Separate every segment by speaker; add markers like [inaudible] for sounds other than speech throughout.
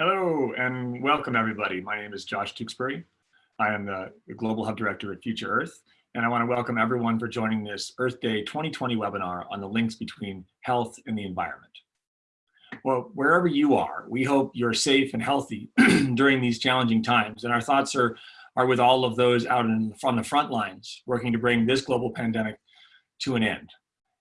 Speaker 1: Hello and welcome everybody. My name is Josh Tewksbury. I am the Global Hub Director at Future Earth, and I want to welcome everyone for joining this Earth Day 2020 webinar on the links between health and the environment. Well, wherever you are, we hope you're safe and healthy [clears throat] during these challenging times, and our thoughts are, are with all of those out in, on the front lines working to bring this global pandemic to an end.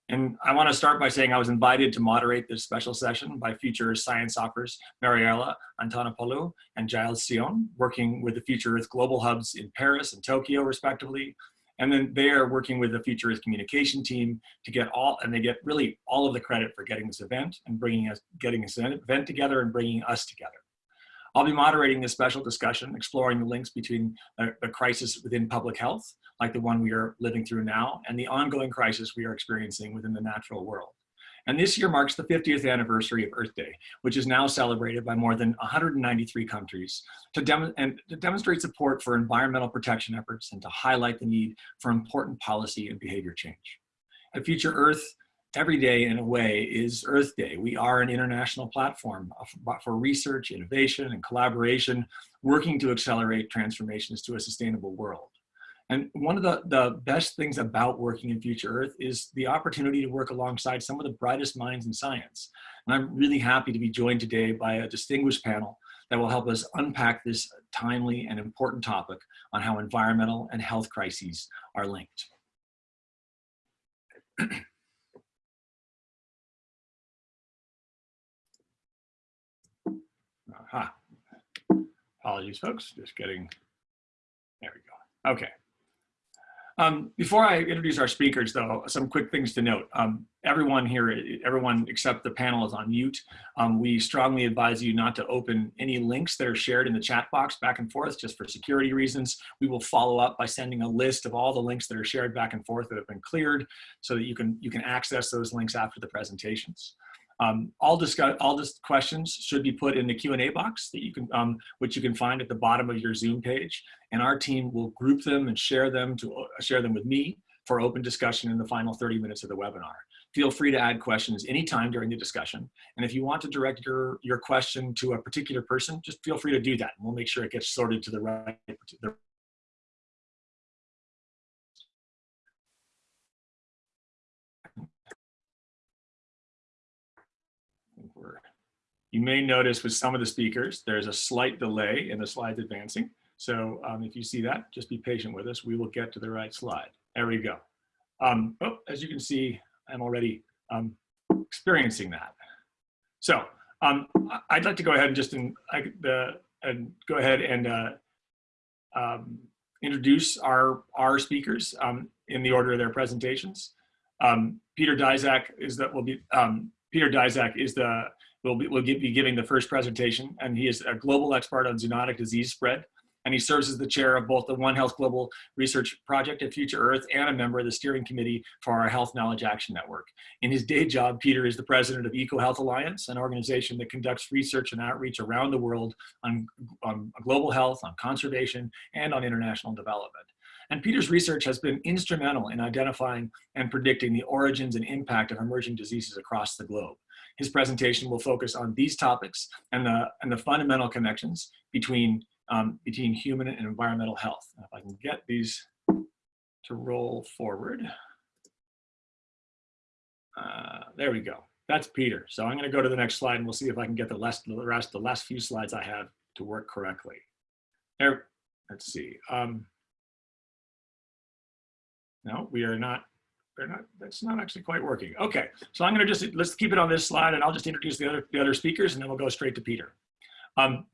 Speaker 1: And I want to start by saying I was invited to moderate this special session by Future Science Offers Mariella Antonopoulou and Giles Sioen, working with the Future Earth Global Hubs in Paris and Tokyo, respectively. And then they are working with the Future Earth communication team to get all, and they get really all of the credit for getting this event and bringing us, getting this event together and bringing us together. I'll be moderating this special discussion, exploring the links between the, the, crisis within public health, like the one we are living through now, and the ongoing crisis we are experiencing within the natural world. And this year marks the 50th anniversary of Earth Day, which is now celebrated by more than 193 countries to, dem and to demonstrate support for environmental protection efforts and to highlight the need for important policy and behavior change. At Future Earth, every day in a way is Earth Day. We are an international platform for research, innovation, and collaboration, working to accelerate transformations to a sustainable world. And one of the, the best things about working in Future Earth is the opportunity to work alongside some of the brightest minds in science. And I'm really happy to be joined today by a distinguished panel that will help us unpack this timely and important topic on how environmental and health crises are linked. [clears throat] Aha. Apologies, folks. Just getting, there we go. Okay. Um, before I introduce our speakers, though, some quick things to note. Um, everyone here, everyone except the panel is on mute. Um, we strongly advise you not to open any links that are shared in the chat box back and forth, just for security reasons. We will follow up by sending a list of all the links that are shared back and forth that have been cleared so that you can, you can access those links after the presentations. Um, all discuss all questions should be put in the Q&A box that you can, um, which you can find at the bottom of your Zoom page, and our team will group them and share them to uh, share them with me for open discussion in the final 30 minutes of the webinar. Feel free to add questions anytime during the discussion. And if you want to direct your, your question to a particular person, just feel free to do that. And we'll make sure it gets sorted to the right, the You may notice with some of the speakers, there's a slight delay in the slides advancing. So um, if you see that, just be patient with us. We will get to the right slide. There we go. Um, oh, as you can see, I'm already um, experiencing that. So um, I'd like to go ahead and just in, I, the, and go ahead and uh, um, introduce our, our speakers um, in the order of their presentations. Peter Daszak is that will be Peter Daszak is the will be, will be giving the first presentation, and he is a global expert on zoonotic disease spread. And he serves as the chair of both the One Health Global Research Project at Future Earth and a member of the steering committee for our Health Knowledge Action Network. In his day job, Peter is the president of EcoHealth Alliance, an organization that conducts research and outreach around the world on, on global health, on conservation, and on international development. And Peter's research has been instrumental in identifying and predicting the origins and impact of emerging diseases across the globe. His presentation will focus on these topics and the, and the fundamental connections between, um, between human and environmental health. If I can get these to roll forward. Uh, there we go. That's Peter. So I'm going to go to the next slide and we'll see if I can get the, last, the rest, the last few slides I have to work correctly. There, let's see. Um, no, we are not they're not, that's not actually quite working. Okay, so I'm gonna just, let's keep it on this slide and I'll just introduce the other, the other speakers and then we'll go straight to Peter. Um,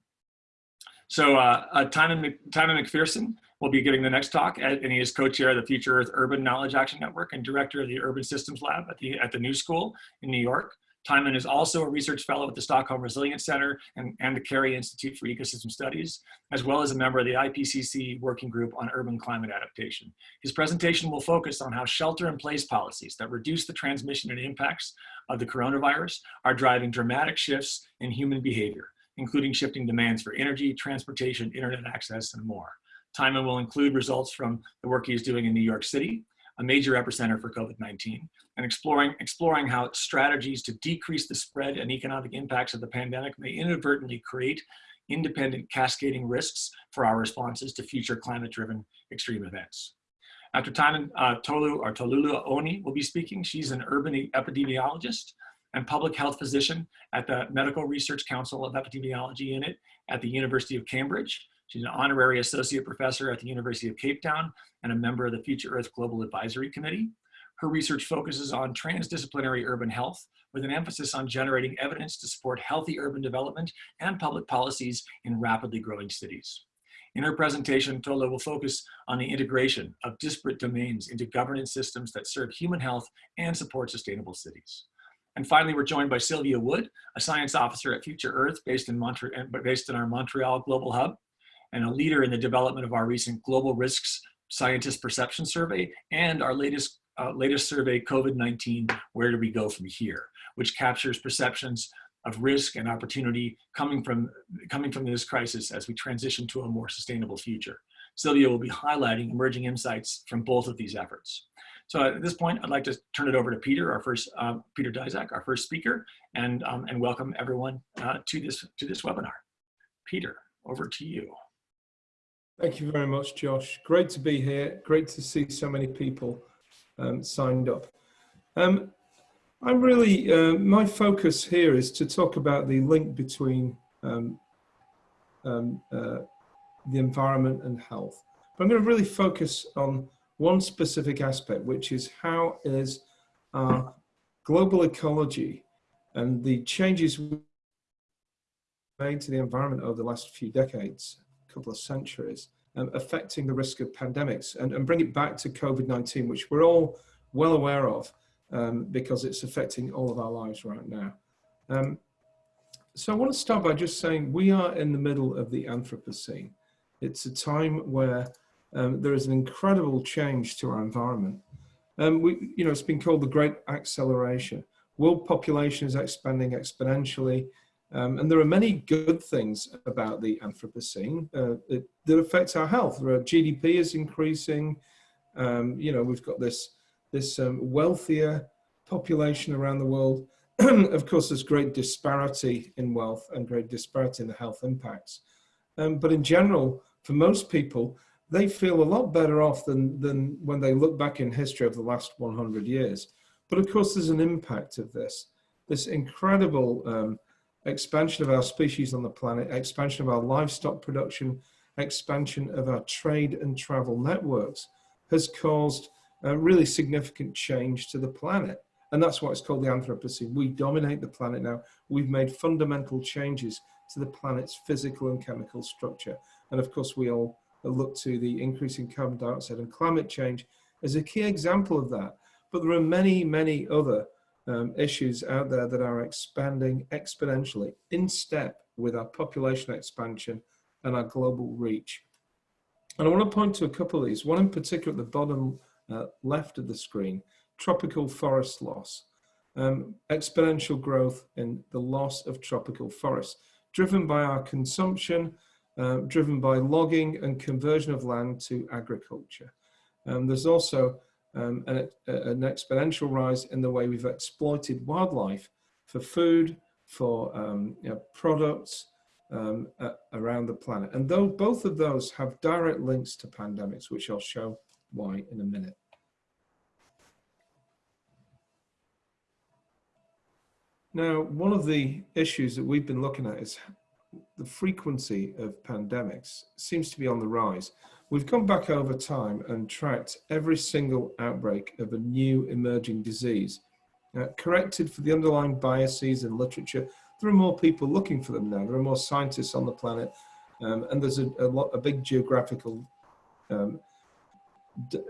Speaker 1: so uh, uh, Timon, Timon McPhearson will be giving the next talk and he is co-chair of the Future Earth Urban Knowledge Action Network and director of the Urban Systems Lab at the, at the New School in New York. Timon is also a research fellow at the Stockholm Resilience Center and, and the Cary Institute for Ecosystem Studies, as well as a member of the IPCC Working Group on Urban Climate Adaptation. His presentation will focus on how shelter-in-place policies that reduce the transmission and impacts of the coronavirus are driving dramatic shifts in human behavior, including shifting demands for energy, transportation, internet access, and more. Timon will include results from the work he's doing in New York City, a major epicenter for COVID-19, and exploring, exploring how strategies to decrease the spread and economic impacts of the pandemic may inadvertently create independent cascading risks for our responses to future climate-driven extreme events. After time, uh, Tolu or Tolullah Oni will be speaking. She's an urban epidemiologist and public health physician at the Medical Research Council of Epidemiology Unit at the University of Cambridge. She's an honorary associate professor at the University of Cape Town and a member of the Future Earth Global Advisory Committee. Her research focuses on transdisciplinary urban health with an emphasis on generating evidence to support healthy urban development and public policies in rapidly growing cities. In her presentation, Tola will focus on the integration of disparate domains into governance systems that serve human health and support sustainable cities. And finally, we're joined by Sylvia Wood, a science officer at Future Earth based in, Montreal, based in our Montreal Global Hub, and a leader in the development of our recent Global Risks Scientist Perception Survey and our latest, uh, latest survey, COVID-19, Where Do We Go From Here, which captures perceptions of risk and opportunity coming from, coming from this crisis as we transition to a more sustainable future. Sylvia will be highlighting emerging insights from both of these efforts. So at this point, I'd like to turn it over to Peter, our first, uh, Peter Daszak, our first speaker, and, um, and welcome everyone uh, to, this, to this webinar. Peter, over to you.
Speaker 2: Thank you very much, Josh. Great to be here. Great to see so many people um, signed up. Um, I'm really, uh, my focus here is to talk about the link between um, um, uh, the environment and health. But I'm going to really focus on one specific aspect, which is how is our global ecology and the changes made to the environment over the last few decades, couple of centuries, um, affecting the risk of pandemics and, and bring it back to COVID-19, which we're all well aware of um, because it's affecting all of our lives right now. Um, so I want to start by just saying we are in the middle of the Anthropocene. It's a time where um, there is an incredible change to our environment. Um, we, you know, it's been called the Great Acceleration. World population is expanding exponentially. Um, and there are many good things about the Anthropocene uh, that, that affect our health. Our GDP is increasing. Um, you know, we've got this this um, wealthier population around the world. [clears throat] of course, there's great disparity in wealth and great disparity in the health impacts. Um, but in general, for most people, they feel a lot better off than, than when they look back in history of the last 100 years. But of course, there's an impact of this, this incredible um, expansion of our species on the planet, expansion of our livestock production, expansion of our trade and travel networks has caused a really significant change to the planet. And that's why it's called the Anthropocene. We dominate the planet now. We've made fundamental changes to the planet's physical and chemical structure. And of course, we all look to the increase in carbon dioxide and climate change as a key example of that. But there are many, many other um, issues out there that are expanding exponentially in step with our population expansion and our global reach. And I want to point to a couple of these, one in particular at the bottom uh, left of the screen, tropical forest loss, um, exponential growth in the loss of tropical forests, driven by our consumption, uh, driven by logging and conversion of land to agriculture. Um, there's also um, an, an, exponential rise in the way we've exploited wildlife for food, for um, you know, products um, uh, around the planet. And though both of those have direct links to pandemics, which I'll show why in a minute. Now, one of the issues that we've been looking at is the frequency of pandemics seems to be on the rise. We've gone back over time and tracked every single outbreak of a new emerging disease. Uh, corrected for the underlying biases in literature, there are more people looking for them now. There are more scientists on the planet, um, and there's a, a, lot, a big geographical um,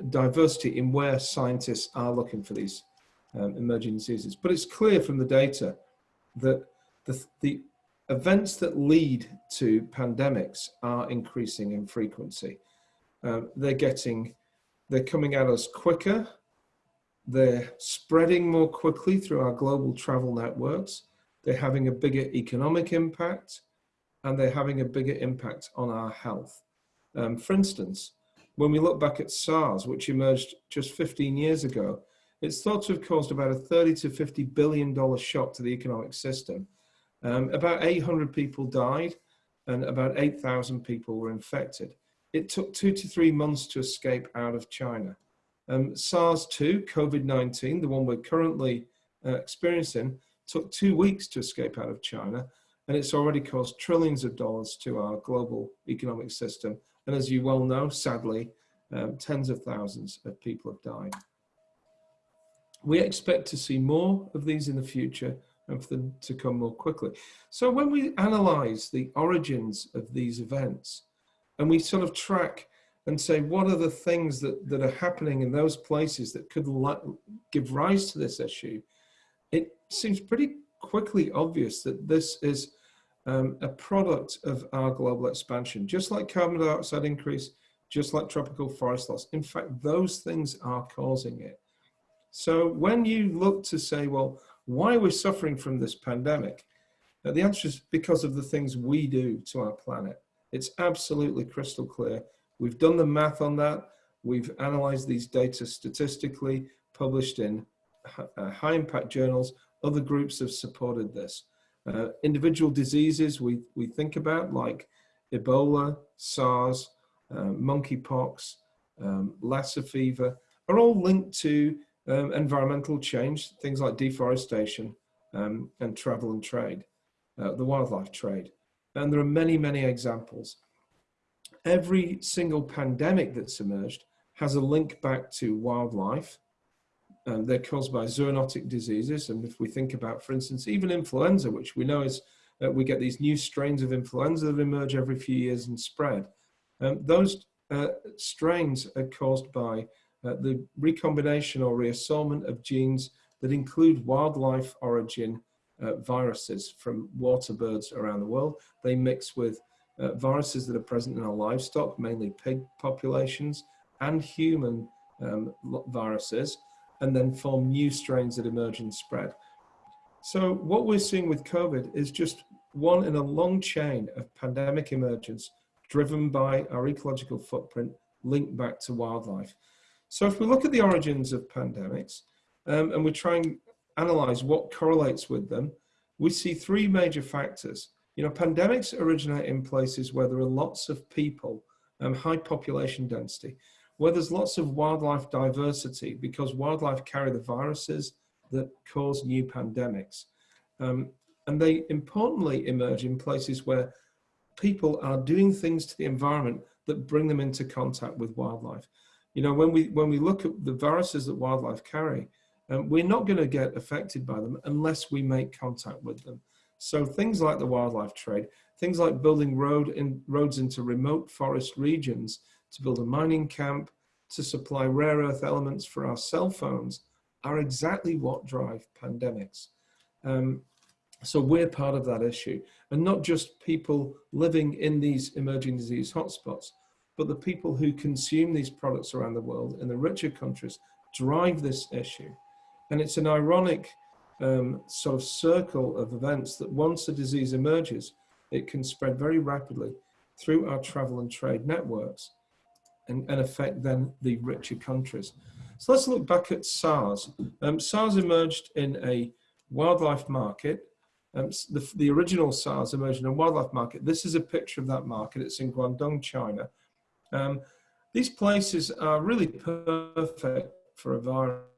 Speaker 2: diversity in where scientists are looking for these um, emerging diseases. But it's clear from the data that the, the events that lead to pandemics are increasing in frequency. Um, they're getting, they're coming at us quicker, they're spreading more quickly through our global travel networks, they're having a bigger economic impact, and they're having a bigger impact on our health. Um, for instance, when we look back at SARS, which emerged just 15 years ago, it's thought to have caused about a 30 to 50 billion dollar shock to the economic system. Um, about 800 people died and about 8,000 people were infected. It took two to three months to escape out of China. Um, SARS-2, COVID-19, the one we're currently uh, experiencing, took two weeks to escape out of China, and it's already cost trillions of dollars to our global economic system. And as you well know, sadly, um, tens of thousands of people have died. We expect to see more of these in the future and for them to come more quickly. So when we analyze the origins of these events and we sort of track and say, what are the things that, that are happening in those places that could give rise to this issue, it seems pretty quickly obvious that this is um, a product of our global expansion, just like carbon dioxide increase, just like tropical forest loss. In fact, those things are causing it. So when you look to say, well, why are we're suffering from this pandemic, uh, the answer is because of the things we do to our planet. It's absolutely crystal clear. We've done the math on that. We've analyzed these data statistically, published in uh, high impact journals. Other groups have supported this. Uh, individual diseases we, we think about like Ebola, SARS, uh, monkeypox, um, Lassa fever are all linked to um, environmental change, things like deforestation um, and travel and trade, uh, the wildlife trade. And there are many, many examples. Every single pandemic that's emerged has a link back to wildlife um, they're caused by zoonotic diseases. And if we think about, for instance, even influenza, which we know is, uh, we get these new strains of influenza that emerge every few years and spread. Um, those uh, strains are caused by uh, the recombination or reassortment of genes that include wildlife origin uh, viruses from water birds around the world. They mix with uh, viruses that are present in our livestock, mainly pig populations, and human um, viruses and then form new strains that emerge and spread. So what we're seeing with COVID is just one in a long chain of pandemic emergence driven by our ecological footprint linked back to wildlife. So if we look at the origins of pandemics um, and we try and analyze what correlates with them, we see three major factors. You know, pandemics originate in places where there are lots of people, and high population density where there's lots of wildlife diversity because wildlife carry the viruses that cause new pandemics. Um, and they importantly emerge in places where people are doing things to the environment that bring them into contact with wildlife. You know, when we, when we look at the viruses that wildlife carry, um, we're not going to get affected by them unless we make contact with them. So things like the wildlife trade, things like building road in, roads into remote forest regions to build a mining camp, to supply rare earth elements for our cell phones are exactly what drive pandemics. Um, so we're part of that issue and not just people living in these emerging disease hotspots, but the people who consume these products around the world in the richer countries drive this issue. And it's an ironic um, sort of circle of events that once a disease emerges, it can spread very rapidly through our travel and trade networks and, and affect then the richer countries. So let's look back at SARS. Um, SARS emerged in a wildlife market. Um, the, the original SARS emerged in a wildlife market. This is a picture of that market. It's in Guangdong, China. Um, these places are really perfect for a virus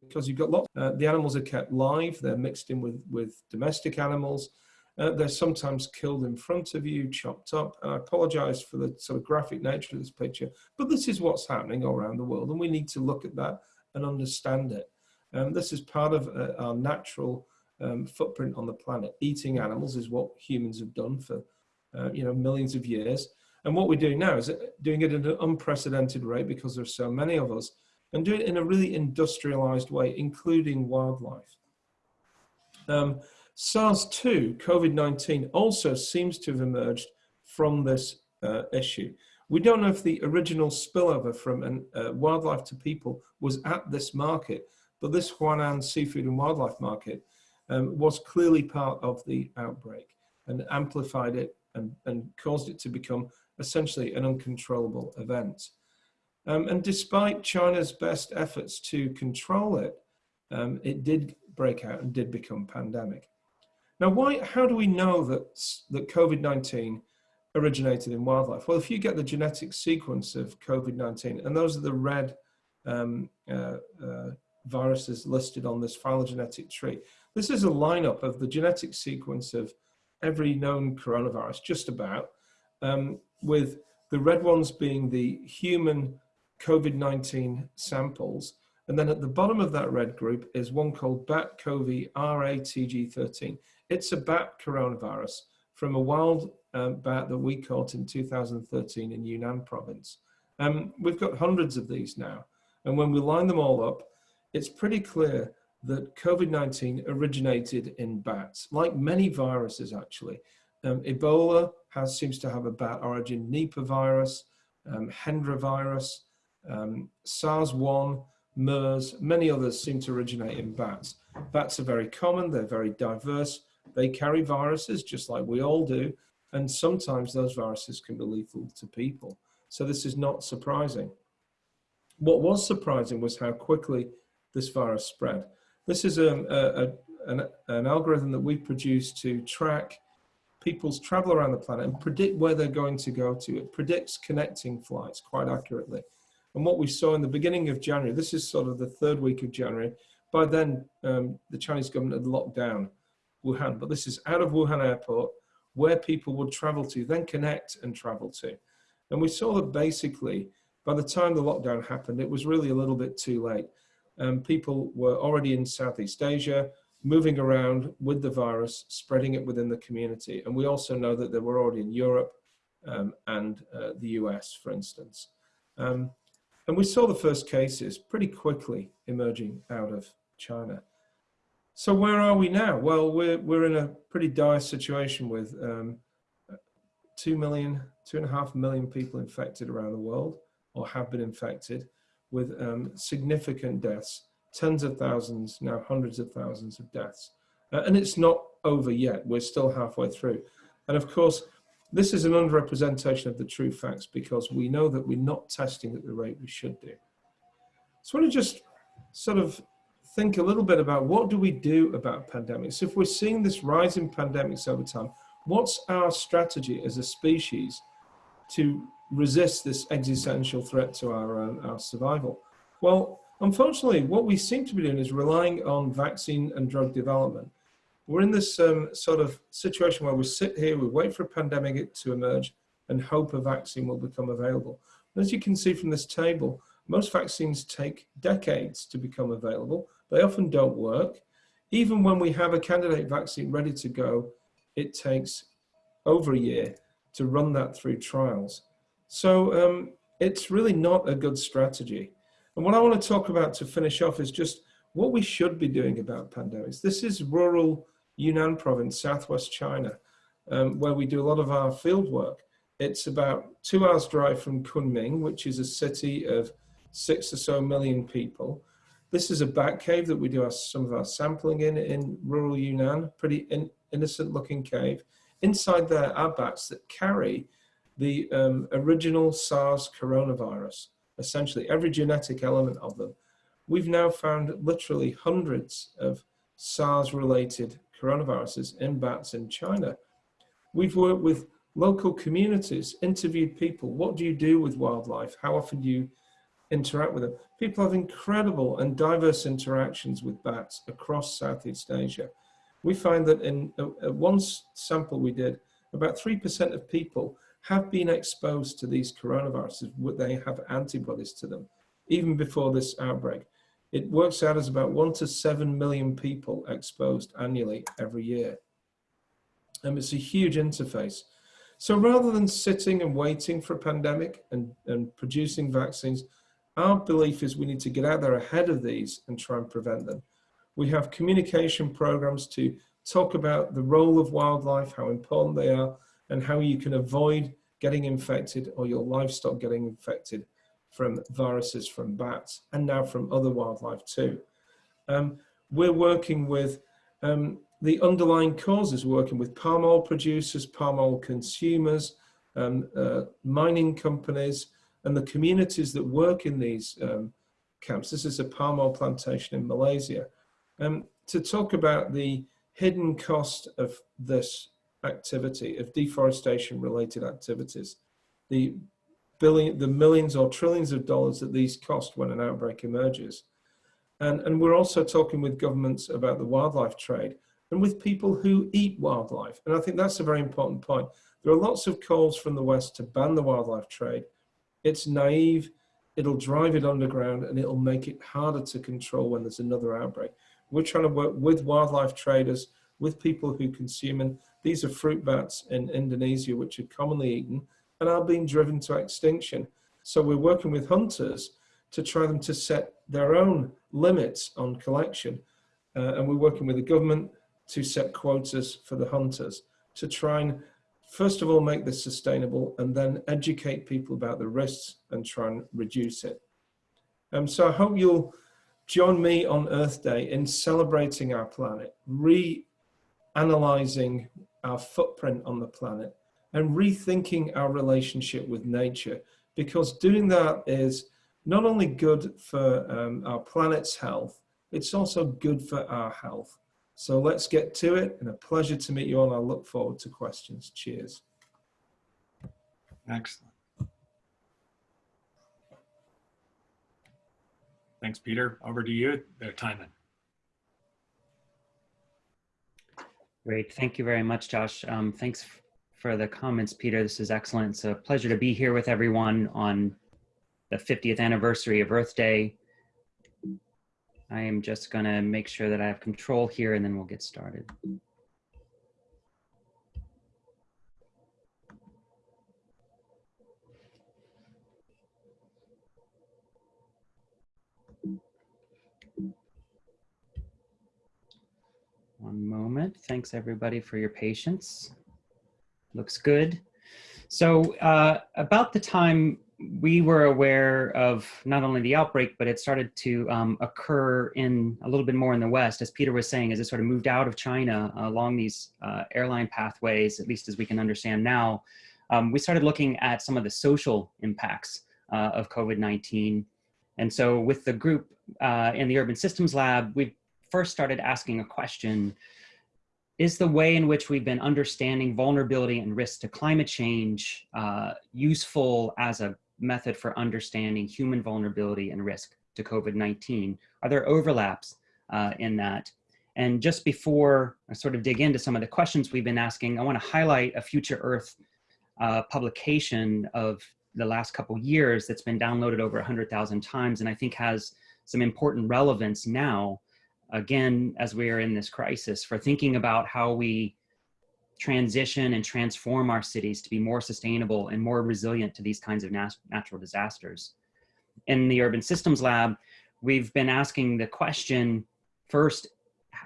Speaker 2: because you've got lots. Uh, the animals are kept live. They're mixed in with with domestic animals. Uh, they're sometimes killed in front of you, chopped up. And I apologize for the sort of graphic nature of this picture, but this is what's happening all around the world, and we need to look at that and understand it. Um, this is part of uh, our natural um, footprint on the planet. Eating animals is what humans have done for uh, you know millions of years. And what we're doing now is uh, doing it at an unprecedented rate because there's so many of us, and do it in a really industrialized way, including wildlife. Um, SARS-2, COVID-19, also seems to have emerged from this uh, issue. We don't know if the original spillover from an, uh, wildlife to people was at this market, but this Huanan seafood and wildlife market um, was clearly part of the outbreak and amplified it and, and caused it to become essentially an uncontrollable event. Um, and despite China's best efforts to control it, um, it did break out and did become pandemic. Now, why? How do we know that that COVID-19 originated in wildlife? Well, if you get the genetic sequence of COVID-19, and those are the red um, uh, uh, viruses listed on this phylogenetic tree, this is a lineup of the genetic sequence of every known coronavirus, just about, um, with the red ones being the human COVID-19 samples. And then at the bottom of that red group is one called BAT-CoV RATG13. It's a bat coronavirus from a wild um, bat that we caught in 2013 in Yunnan province. Um, we've got hundreds of these now. And when we line them all up, it's pretty clear that COVID-19 originated in bats, like many viruses actually. Um, Ebola has, seems to have a bat origin, Nipah virus, um, Hendra virus, um, SARS-1, MERS, many others seem to originate in bats. Bats are very common, they're very diverse, they carry viruses just like we all do, and sometimes those viruses can be lethal to people. So this is not surprising. What was surprising was how quickly this virus spread. This is a, a, a an, an, algorithm that we've produced to track people's travel around the planet and predict where they're going to go to. It predicts connecting flights quite accurately. And what we saw in the beginning of January, this is sort of the third week of January, by then um, the Chinese government had locked down Wuhan, but this is out of Wuhan airport where people would travel to, then connect and travel to. And we saw that basically by the time the lockdown happened, it was really a little bit too late um, people were already in Southeast Asia, moving around with the virus, spreading it within the community. And we also know that they were already in Europe um, and uh, the US, for instance. Um, and we saw the first cases pretty quickly emerging out of China. So where are we now? Well, we're, we're in a pretty dire situation with um, 2 million, two and a half million people infected around the world or have been infected with um, significant deaths, tens of thousands, now hundreds of thousands of deaths. Uh, and it's not over yet, we're still halfway through. And of course, this is an underrepresentation of the true facts because we know that we're not testing at the rate we should do. So I want to just sort of think a little bit about what do we do about pandemics? If we're seeing this rise in pandemics over time, what's our strategy as a species to resist this existential threat to our, uh, our survival? Well, unfortunately, what we seem to be doing is relying on vaccine and drug development. We're in this um, sort of situation where we sit here, we wait for a pandemic to emerge and hope a vaccine will become available. And as you can see from this table, most vaccines take decades to become available. They often don't work. Even when we have a candidate vaccine ready to go, it takes over a year to run that through trials. So um, it's really not a good strategy. And what I want to talk about to finish off is just what we should be doing about pandemics. This is rural Yunnan province, southwest China, um, where we do a lot of our field work. It's about two hours drive from Kunming, which is a city of six or so million people. This is a bat cave that we do our, some of our sampling in, in rural Yunnan, pretty in, innocent looking cave. Inside there are bats that carry the um, original SARS coronavirus, essentially every genetic element of them. We've now found literally hundreds of SARS-related coronaviruses in bats in China. We've worked with local communities, interviewed people. What do you do with wildlife? How often do you interact with them? People have incredible and diverse interactions with bats across Southeast Asia. We find that in a, a one sample we did, about 3% of people have been exposed to these coronaviruses, they have antibodies to them, even before this outbreak. It works out as about one to seven million people exposed annually every year. And it's a huge interface. So rather than sitting and waiting for a pandemic and, and producing vaccines, our belief is we need to get out there ahead of these and try and prevent them. We have communication programs to talk about the role of wildlife, how important they are, and how you can avoid getting infected or your livestock getting infected from viruses from bats and now from other wildlife too. Um, we're working with um, the underlying causes, working with palm oil producers, palm oil consumers, um, uh, mining companies, and the communities that work in these um, camps. This is a palm oil plantation in Malaysia. Um, to talk about the hidden cost of this activity, of deforestation related activities, the billion, the millions or trillions of dollars that these cost when an outbreak emerges. And, and we're also talking with governments about the wildlife trade and with people who eat wildlife. And I think that's a very important point. There are lots of calls from the West to ban the wildlife trade. It's naive, it'll drive it underground and it'll make it harder to control when there's another outbreak. We're trying to work with wildlife traders, with people who consume, and these are fruit bats in Indonesia, which are commonly eaten and are being driven to extinction. So we're working with hunters to try them to set their own limits on collection. Uh, and we're working with the government to set quotas for the hunters to try and first of all make this sustainable and then educate people about the risks and try and reduce it. Um, so I hope you'll join me on Earth Day in celebrating our planet, re-analyzing our footprint on the planet and rethinking our relationship with nature because doing that is not only good for um, our planet's health, it's also good for our health. So let's get to it and a pleasure to meet you all. I look forward to questions. Cheers.
Speaker 1: Excellent. Thanks, Peter. Over to you, uh, Timon.
Speaker 3: Great. Thank you very much, Josh. Um, thanks for the comments, Peter. This is excellent. It's a pleasure to be here with everyone on the 50th anniversary of Earth Day. I am just going to make sure that I have control here and then we'll get started. One moment. Thanks everybody for your patience. Looks good. So uh, about the time we were aware of not only the outbreak, but it started to um, occur in a little bit more in the West, as Peter was saying, as it sort of moved out of China along these uh, airline pathways, at least as we can understand now, um, we started looking at some of the social impacts uh, of COVID-19. And so with the group uh, in the Urban Systems Lab, we first started asking a question, is the way in which we've been understanding vulnerability and risk to climate change uh, useful as a method for understanding human vulnerability and risk to COVID-19? Are there overlaps uh, in that? And just before I sort of dig into some of the questions we've been asking, I wanna highlight a Future Earth uh, publication of the last couple years that's been downloaded over 100,000 times and I think has some important relevance now, again, as we are in this crisis for thinking about how we transition and transform our cities to be more sustainable and more resilient to these kinds of nat natural disasters. In the Urban Systems Lab, we've been asking the question, first,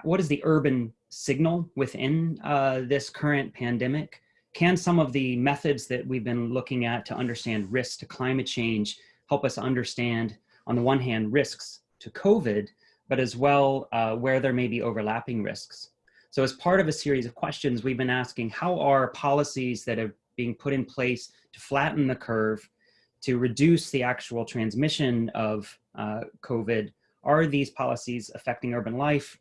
Speaker 3: what is the urban signal within uh, this current pandemic? Can some of the methods that we've been looking at to understand risks to climate change help us understand, on the one hand, risks to COVID, but as well uh, where there may be overlapping risks? So as part of a series of questions, we've been asking how are policies that are being put in place to flatten the curve, to reduce the actual transmission of uh, COVID, are these policies affecting urban life?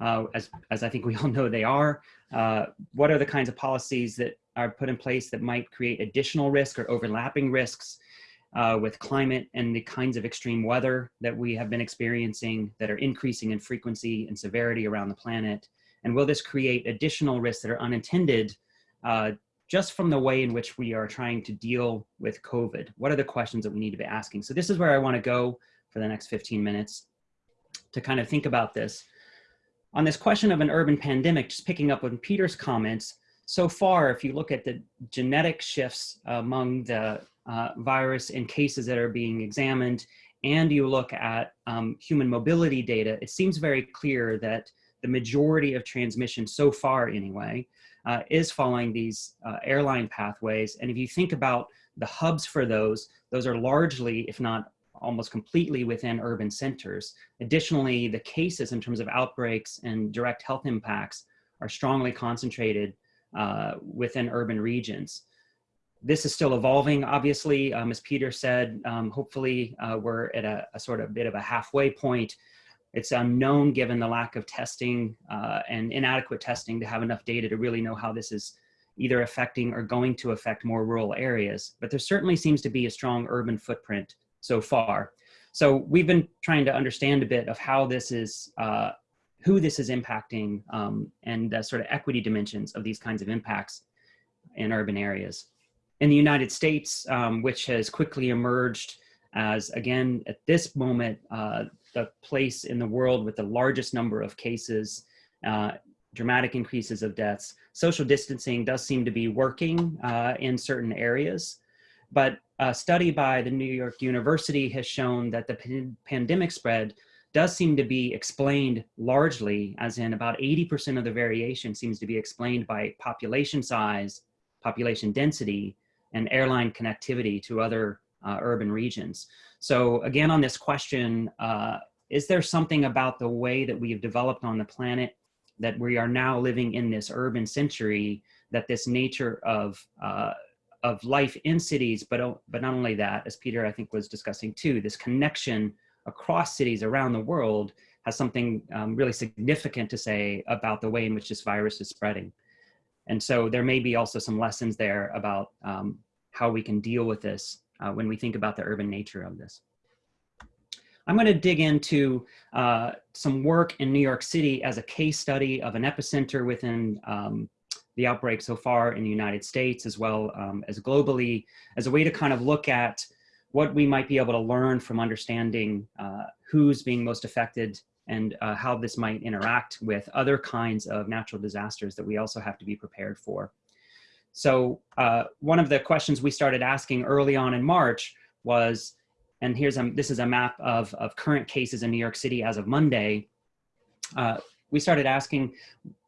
Speaker 3: Uh, as, as I think we [laughs] all know they are. Uh, what are the kinds of policies that are put in place that might create additional risk or overlapping risks uh, with climate and the kinds of extreme weather that we have been experiencing that are increasing in frequency and severity around the planet? And will this create additional risks that are unintended uh, just from the way in which we are trying to deal with COVID? What are the questions that we need to be asking? So this is where I wanna go for the next 15 minutes to kind of think about this. On this question of an urban pandemic, just picking up on Peter's comments, so far, if you look at the genetic shifts among the uh, virus in cases that are being examined, and you look at um, human mobility data, it seems very clear that the majority of transmission so far anyway, uh, is following these uh, airline pathways. And if you think about the hubs for those, those are largely, if not almost completely within urban centers. Additionally, the cases in terms of outbreaks and direct health impacts are strongly concentrated uh, within urban regions. This is still evolving, obviously. Um, as Peter said, um, hopefully uh, we're at a, a, sort of bit of a halfway point. It's unknown given the lack of testing uh, and inadequate testing to have enough data to really know how this is either affecting or going to affect more rural areas. But there certainly seems to be a strong urban footprint so far. So we've been trying to understand a bit of how this is, uh, who this is impacting um, and the sort of equity dimensions of these kinds of impacts in urban areas in the United States, um, which has quickly emerged as, again, at this moment, uh, the place in the world with the largest number of cases, uh, dramatic increases of deaths. Social distancing does seem to be working uh, in certain areas, but a study by the New York University has shown that the pandemic spread does seem to be explained largely, as in about 80% of the variation seems to be explained by population size, population density, and airline connectivity to other uh, urban regions. So again, on this question, uh, is there something about the way that we have developed on the planet that we are now living in this urban century that this nature of uh, of life in cities, but but not only that, as Peter I think was discussing too, this connection across cities around the world has something um, really significant to say about the way in which this virus is spreading. And so there may be also some lessons there about um, how we can deal with this uh, when we think about the urban nature of this. I'm going to dig into uh, some work in New York City as a case study of an epicenter within um, the outbreak so far in the United States as well um, as globally as a way to kind of look at what we might be able to learn from understanding uh, who's being most affected and uh, how this might interact with other kinds of natural disasters that we also have to be prepared for. So uh, one of the questions we started asking early on in March was, and here's a, this is a map of, of current cases in New York City as of Monday. Uh, we started asking,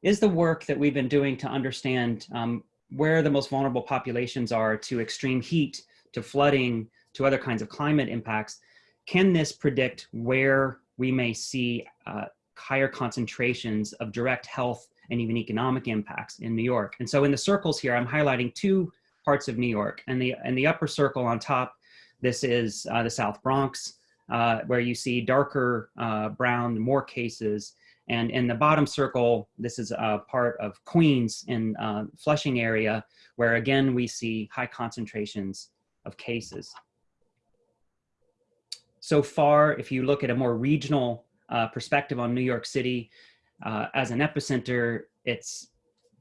Speaker 3: is the work that we've been doing to understand um, where the most vulnerable populations are to extreme heat, to flooding, to other kinds of climate impacts, can this predict where we may see uh, higher concentrations of direct health and even economic impacts in New York. And so in the circles here, I'm highlighting two parts of New York. And the, and the upper circle on top, this is uh, the South Bronx, uh, where you see darker uh, brown, more cases. And in the bottom circle, this is a part of Queens in uh, Flushing area, where again, we see high concentrations of cases so far, if you look at a more regional uh, perspective on New York City uh, as an epicenter, it's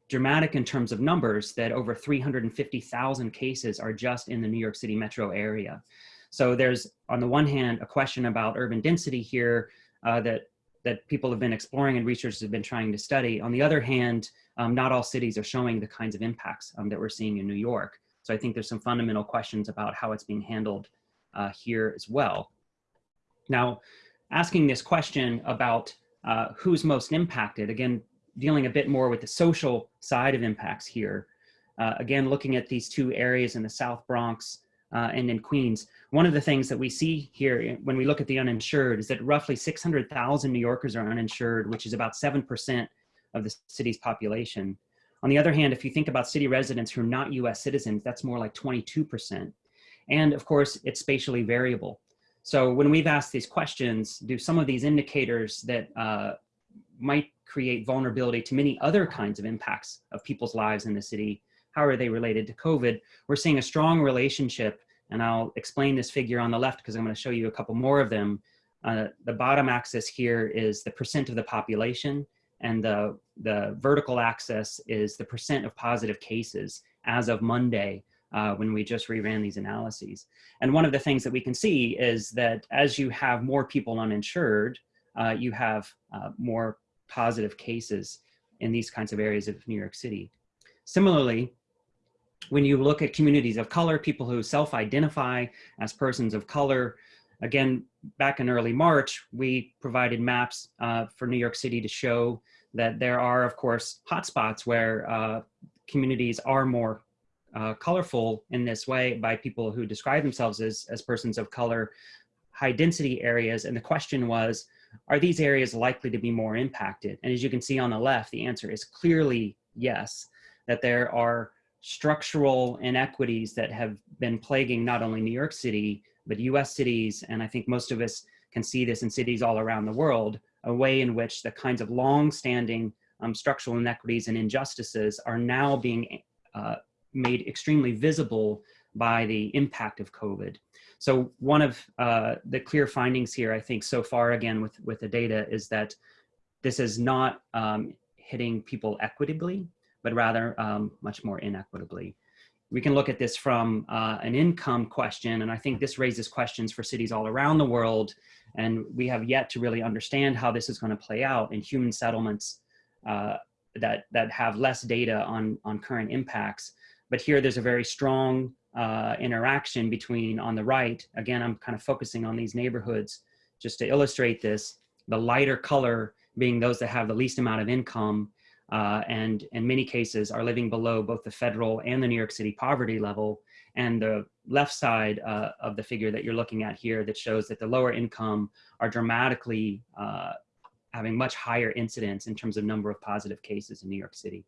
Speaker 3: dramatic in terms of numbers that over 350,000 cases are just in the New York City metro area. So there's, on the one hand, a question about urban density here uh, that, that people have been exploring and researchers have been trying to study. On the other hand, um, not all cities are showing the kinds of impacts um, that we're seeing in New York. So I think there's some fundamental questions about how it's being handled uh, here as well. Now, asking this question about uh, who's most impacted, again, dealing a bit more with the social side of impacts here. Uh, again, looking at these two areas in the South Bronx uh, and in Queens, one of the things that we see here when we look at the uninsured is that roughly 600,000 New Yorkers are uninsured, which is about 7% of the city's population. On the other hand, if you think about city residents who are not US citizens, that's more like 22%. And of course, it's spatially variable. So when we've asked these questions, do some of these indicators that uh, might create vulnerability to many other kinds of impacts of people's lives in the city, how are they related to COVID? We're seeing a strong relationship, and I'll explain this figure on the left because I'm gonna show you a couple more of them. Uh, the bottom axis here is the percent of the population, and the, the vertical axis is the percent of positive cases as of Monday uh, when we just reran these analyses. And one of the things that we can see is that as you have more people uninsured, uh, you have uh, more positive cases in these kinds of areas of New York City. Similarly, when you look at communities of color, people who self-identify as persons of color, again, back in early March, we provided maps uh, for New York City to show that there are, of course, hotspots where uh, communities are more uh, colorful in this way by people who describe themselves as, as persons of color, high density areas. And the question was, are these areas likely to be more impacted? And as you can see on the left, the answer is clearly yes, that there are structural inequities that have been plaguing not only New York City, but US cities, and I think most of us can see this in cities all around the world, a way in which the kinds of long-standing um, structural inequities and injustices are now being uh, made extremely visible by the impact of COVID. So one of uh, the clear findings here, I think so far again with, with the data is that this is not um, hitting people equitably, but rather um, much more inequitably. We can look at this from uh, an income question, and I think this raises questions for cities all around the world, and we have yet to really understand how this is going to play out in human settlements uh, that, that have less data on, on current impacts. But here there's a very strong uh, interaction between on the right, again, I'm kind of focusing on these neighborhoods just to illustrate this, the lighter color being those that have the least amount of income uh, and in many cases are living below both the federal and the New York City poverty level. And the left side uh, of the figure that you're looking at here that shows that the lower income are dramatically uh, having much higher incidence in terms of number of positive cases in New York City.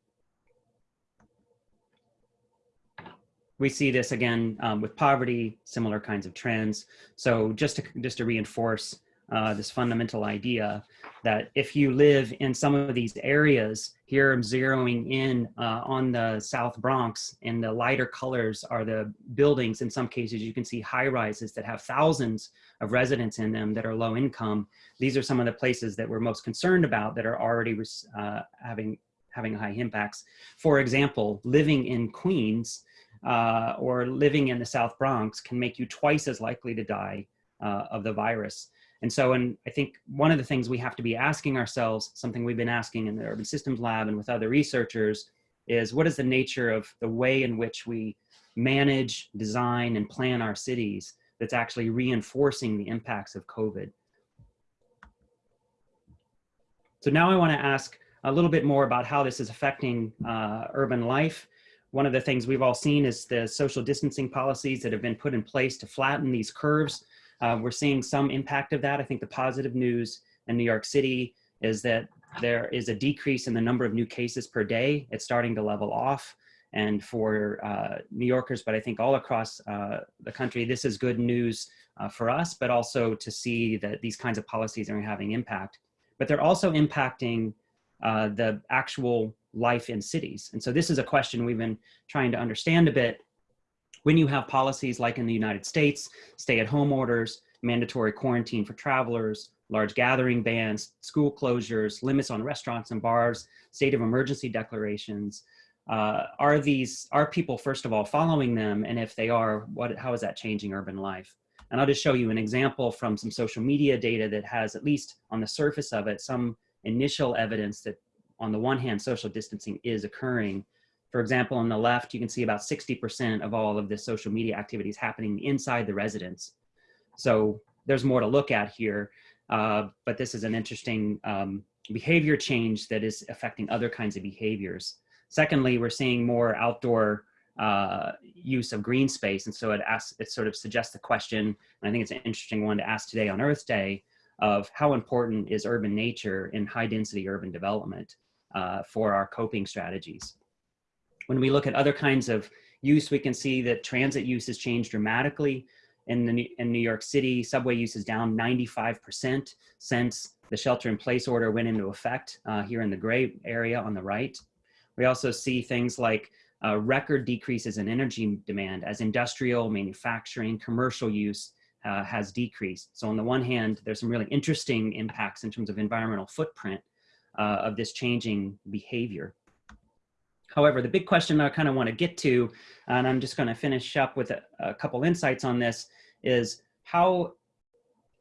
Speaker 3: We see this again um, with poverty, similar kinds of trends. So just to, just to reinforce uh, this fundamental idea that if you live in some of these areas, here I'm zeroing in uh, on the South Bronx and the lighter colors are the buildings. In some cases, you can see high rises that have thousands of residents in them that are low income. These are some of the places that we're most concerned about that are already uh, having, having high impacts. For example, living in Queens uh, or living in the South Bronx can make you twice as likely to die uh, of the virus. And so, and I think one of the things we have to be asking ourselves, something we've been asking in the Urban Systems Lab and with other researchers, is what is the nature of the way in which we manage, design, and plan our cities that's actually reinforcing the impacts of COVID. So now I wanna ask a little bit more about how this is affecting uh, urban life. One of the things we've all seen is the social distancing policies that have been put in place to flatten these curves uh, we're seeing some impact of that. I think the positive news in New York City is that there is a decrease in the number of new cases per day. It's starting to level off. And for uh, New Yorkers, but I think all across uh, the country, this is good news uh, for us, but also to see that these kinds of policies are having impact. But they're also impacting uh, the actual life in cities. And so this is a question we've been trying to understand a bit when you have policies like in the United States, stay-at-home orders, mandatory quarantine for travelers, large gathering bans, school closures, limits on restaurants and bars, state of emergency declarations, uh, are these, are people, first of all, following them? And if they are, what, how is that changing urban life? And I'll just show you an example from some social media data that has, at least on the surface of it, some initial evidence that on the one hand, social distancing is occurring, for example, on the left, you can see about 60% of all of the social media activities happening inside the residence. So there's more to look at here, uh, but this is an interesting um, behavior change that is affecting other kinds of behaviors. Secondly, we're seeing more outdoor uh, use of green space. And so it asks, it sort of suggests the question, and I think it's an interesting one to ask today on Earth Day, of how important is urban nature in high density urban development uh, for our coping strategies. When we look at other kinds of use, we can see that transit use has changed dramatically. In, the, in New York City, subway use is down 95% since the shelter in place order went into effect uh, here in the gray area on the right. We also see things like uh, record decreases in energy demand as industrial, manufacturing, commercial use uh, has decreased. So on the one hand, there's some really interesting impacts in terms of environmental footprint uh, of this changing behavior. However, the big question I kind of want to get to, and I'm just going to finish up with a, a couple insights on this, is how,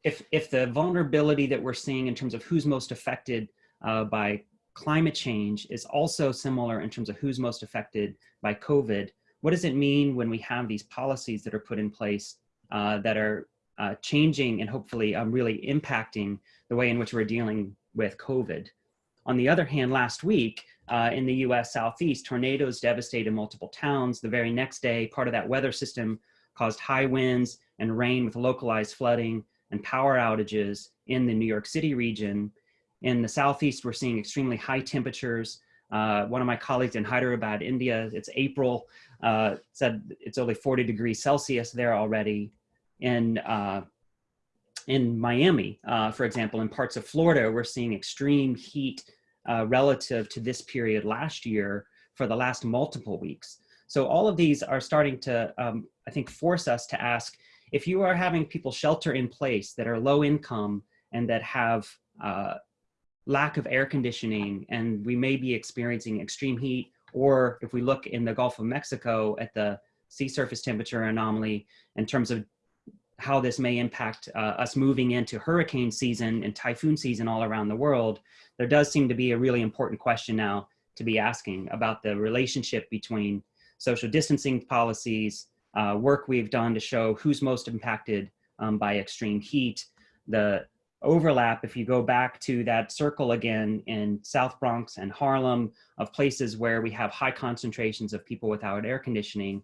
Speaker 3: if, if the vulnerability that we're seeing in terms of who's most affected uh, by climate change is also similar in terms of who's most affected by COVID, what does it mean when we have these policies that are put in place uh, that are uh, changing and hopefully um, really impacting the way in which we're dealing with COVID? On the other hand, last week, uh, in the US Southeast, tornadoes devastated multiple towns. The very next day, part of that weather system caused high winds and rain with localized flooding and power outages in the New York City region. In the Southeast, we're seeing extremely high temperatures Uh, one of my colleagues in Hyderabad, India, it's April, uh, said it's only 40 degrees Celsius there already. In, uh, in Miami, uh, for example, in parts of Florida, we're seeing extreme heat uh, relative to this period last year for the last multiple weeks. So all of these are starting to, um, I think, force us to ask, if you are having people shelter in place that are low income and that have uh, lack of air conditioning and we may be experiencing extreme heat or if we look in the Gulf of Mexico at the sea surface temperature anomaly in terms of how this may impact uh, us moving into hurricane season and typhoon season all around the world, there does seem to be a really important question now to be asking about the relationship between social distancing policies, uh, work we've done to show who's most impacted um, by extreme heat, the overlap, if you go back to that circle again in South Bronx and Harlem of places where we have high concentrations of people without air conditioning,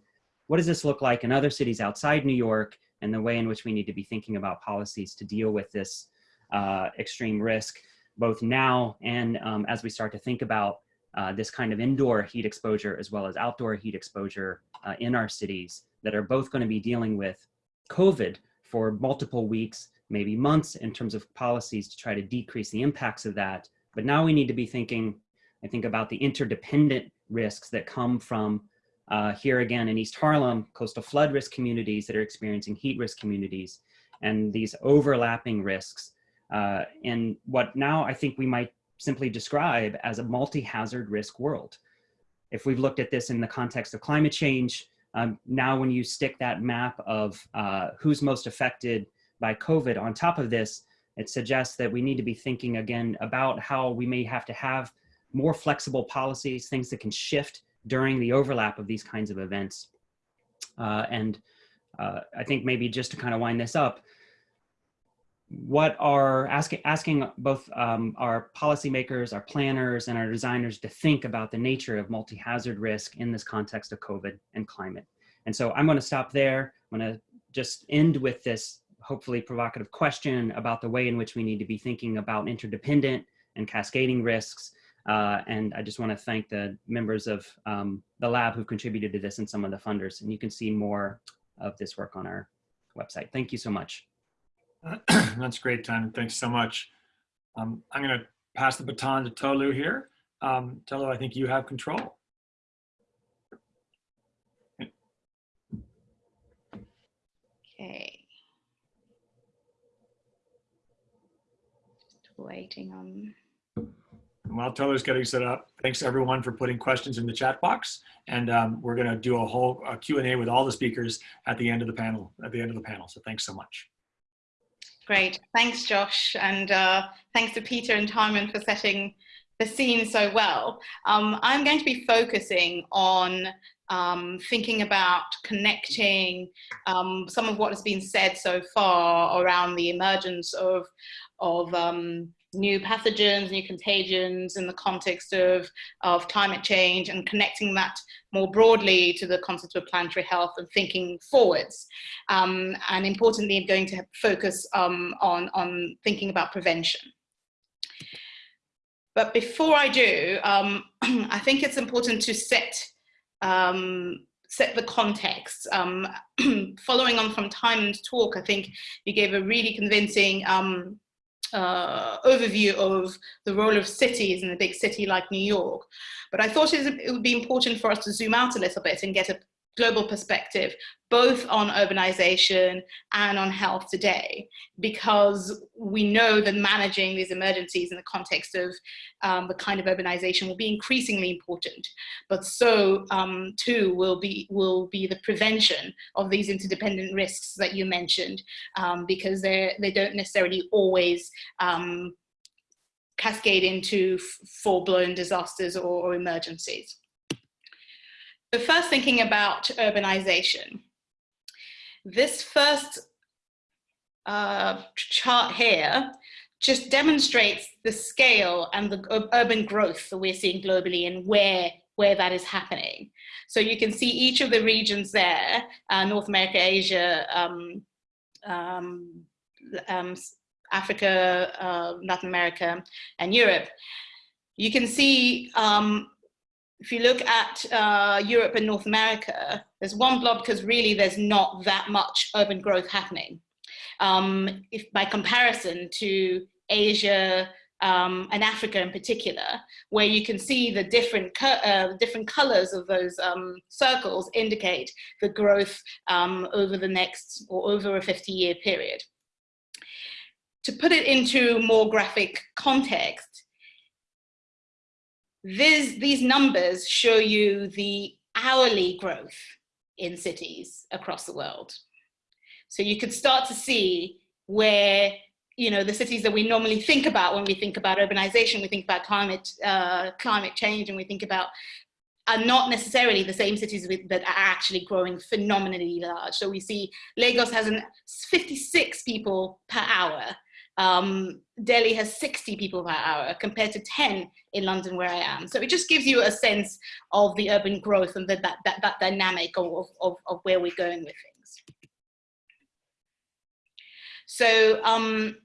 Speaker 3: what does this look like in other cities outside New York and the way in which we need to be thinking about policies to deal with this uh, extreme risk, both now and um, as we start to think about uh, this kind of indoor heat exposure as well as outdoor heat exposure uh, in our cities that are both going to be dealing with COVID for multiple weeks, maybe months in terms of policies to try to decrease the impacts of that. But now we need to be thinking, I think about the interdependent risks that come from uh, here again in East Harlem, coastal flood risk communities that are experiencing heat risk communities and these overlapping risks uh, in what now I think we might simply describe as a multi-hazard risk world. If we've looked at this in the context of climate change, um, now when you stick that map of uh, who's most affected by COVID on top of this, it suggests that we need to be thinking again about how we may have to have more flexible policies, things that can shift during the overlap of these kinds of events. Uh, and uh, I think maybe just to kind of wind this up, what are asking asking both um, our policymakers, our planners, and our designers to think about the nature of multi-hazard risk in this context of COVID and climate. And so I'm going to stop there. I'm going to just end with this hopefully provocative question about the way in which we need to be thinking about interdependent and cascading risks. Uh, and I just want to thank the members of um, the lab who've contributed to this and some of the funders. And you can see more of this work on our website. Thank you so much. [clears throat]
Speaker 1: That's great, Tan. Thanks so much. Um, I'm going to pass the baton to Tolu here. Um, Tolu, I think you have control.
Speaker 4: Okay. Just waiting on.
Speaker 1: While Tolu's getting set up, thanks everyone for putting questions in the chat box. And um, we're going to do a whole Q&A with all the speakers at the end of the panel, at the end of the panel. So thanks so much.
Speaker 4: Great. Thanks, Josh. And uh, thanks to Peter and Timon for setting the scene so well. Um, I'm going to be focusing on um, thinking about connecting um, some of what has been said so far around the emergence of, of um, new pathogens, new contagions in the context of, of climate change and connecting that more broadly to the concept of planetary health and thinking forwards. Um, and importantly, I'm going to focus um, on, on thinking about prevention. But before I do, um, [clears throat] I think it's important to set um, set the context. Um, [clears throat] following on from Timon's talk, I think you gave a really convincing um, uh, overview of the role of cities in a big city like New York. But I thought it would be important for us to zoom out a little bit and get a global perspective, both on urbanization and on health today, because we know that managing these emergencies in the context of um, the kind of urbanization will be increasingly important. But so um, too will be, will be the prevention of these interdependent risks that you mentioned, um, because they they don't necessarily always um, cascade into full-blown disasters or, or emergencies. So first thinking about urbanization. This first uh, chart here just demonstrates the scale and the urban growth that we're seeing globally and where, where that is happening. So you can see each of the regions there, uh, North America, Asia, um, um, um, Africa, uh, Latin America, and Europe. You can see um, if you look at uh, Europe and North America, there's one blob because really there's not that much urban growth happening. Um, if by comparison to Asia um, and Africa in particular, where you can see the different, uh, different colors of those um, circles indicate the growth um, over the next or over a 50 year period. To put it into more graphic context, this, these numbers show you the hourly growth in cities across the world. So you could start to see where, you know, the cities that we normally think about when we think about urbanization, we think about climate, uh, climate change, and we think about are not necessarily the same cities with, that are actually growing phenomenally large. So we see Lagos has an 56 people per hour um, Delhi has 60 people per hour compared to 10 in London where I am. So it just gives you a sense of the urban growth and the, that, that, that dynamic of, of, of where we're going with things. So, um,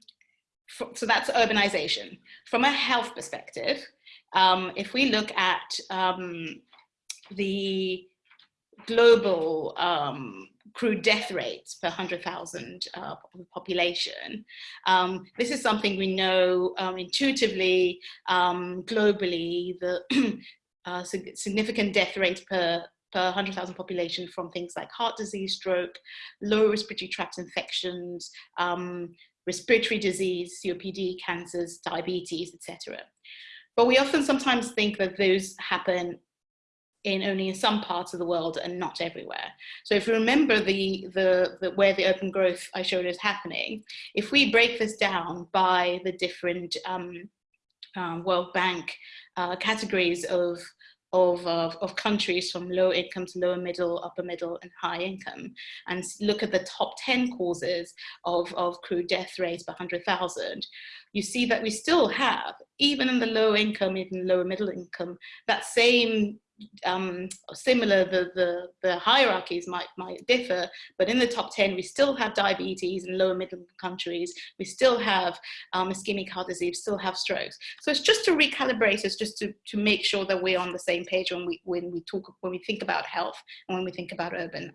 Speaker 4: so that's urbanization. From a health perspective, um, if we look at um, the global um, crude death rates per 100,000 uh, population. Um, this is something we know um, intuitively, um, globally, the [clears throat] uh, significant death rate per per 100,000 population from things like heart disease, stroke, lower respiratory tract infections, um, respiratory disease, COPD, cancers, diabetes, etc. But we often sometimes think that those happen in only in some parts of the world and not everywhere. So if you remember the, the, the, where the urban growth I showed is happening, if we break this down by the different um, uh, World Bank uh, categories of, of, of, of, countries from low income to lower middle, upper middle and high income and look at the top 10 causes of, of crude death rates per 100,000, you see that we still have, even in the low income, even lower middle income, that same um, similar, the, the, the hierarchies might, might differ, but in the top 10, we still have diabetes in lower middle countries. We still have um, ischemic heart disease, still have strokes. So it's just to recalibrate us, just to, to make sure that we're on the same page when we, when we talk, when we think about health and when we think about urban.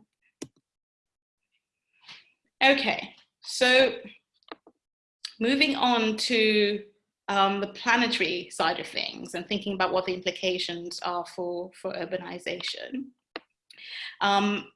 Speaker 4: Okay, so moving on to um, the planetary side of things and thinking about what the implications are for, for urbanization. Um,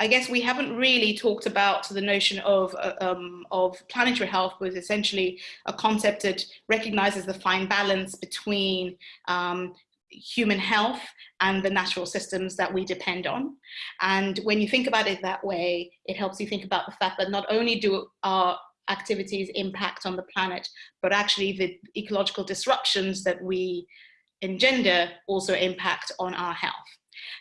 Speaker 4: I guess we haven't really talked about the notion of, uh, um, of planetary health, is essentially a concept that recognizes the fine balance between um, human health and the natural systems that we depend on. And when you think about it that way, it helps you think about the fact that not only do our activities impact on the planet, but actually the ecological disruptions that we engender also impact on our health.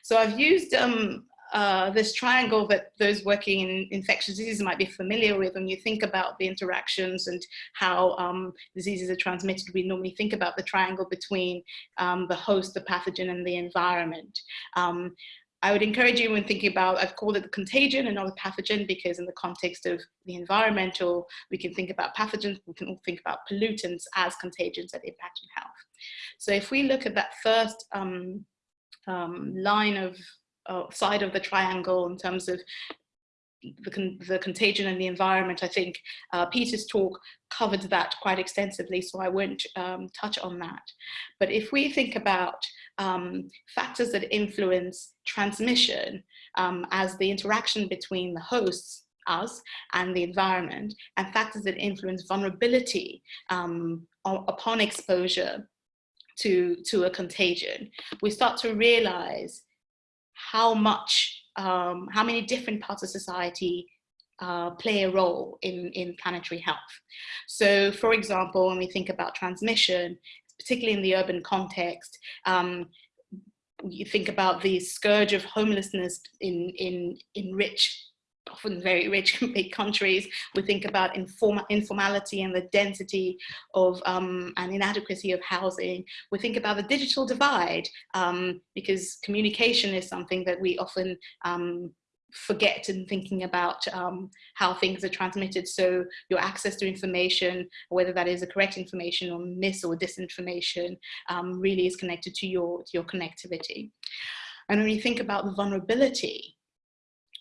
Speaker 4: So I've used um, uh, this triangle that those working in infectious diseases might be familiar with when you think about the interactions and how um, diseases are transmitted. We normally think about the triangle between um, the host, the pathogen, and the environment. Um, I would encourage you when thinking about, I've called it the contagion and not the pathogen because in the context of the environmental, we can think about pathogens, we can all think about pollutants as contagions that impact on health. So if we look at that first um, um, line of uh, side of the triangle in terms of the, con the contagion and the environment, I think uh, Peter's talk covered that quite extensively, so I won't um, touch on that. But if we think about um, factors that influence transmission um, as the interaction between the hosts us and the environment and factors that influence vulnerability um, upon exposure to, to a contagion, we start to realize how much, um, how many different parts of society uh, play a role in, in planetary health. So for example, when we think about transmission, particularly in the urban context, um, you think about the scourge of homelessness in, in, in rich often very rich [laughs] big countries. We think about inform informality and the density of um, and inadequacy of housing. We think about the digital divide um, because communication is something that we often um, forget in thinking about um, how things are transmitted. So your access to information, whether that is the correct information or mis or disinformation, um, really is connected to your, to your connectivity. And when you think about the vulnerability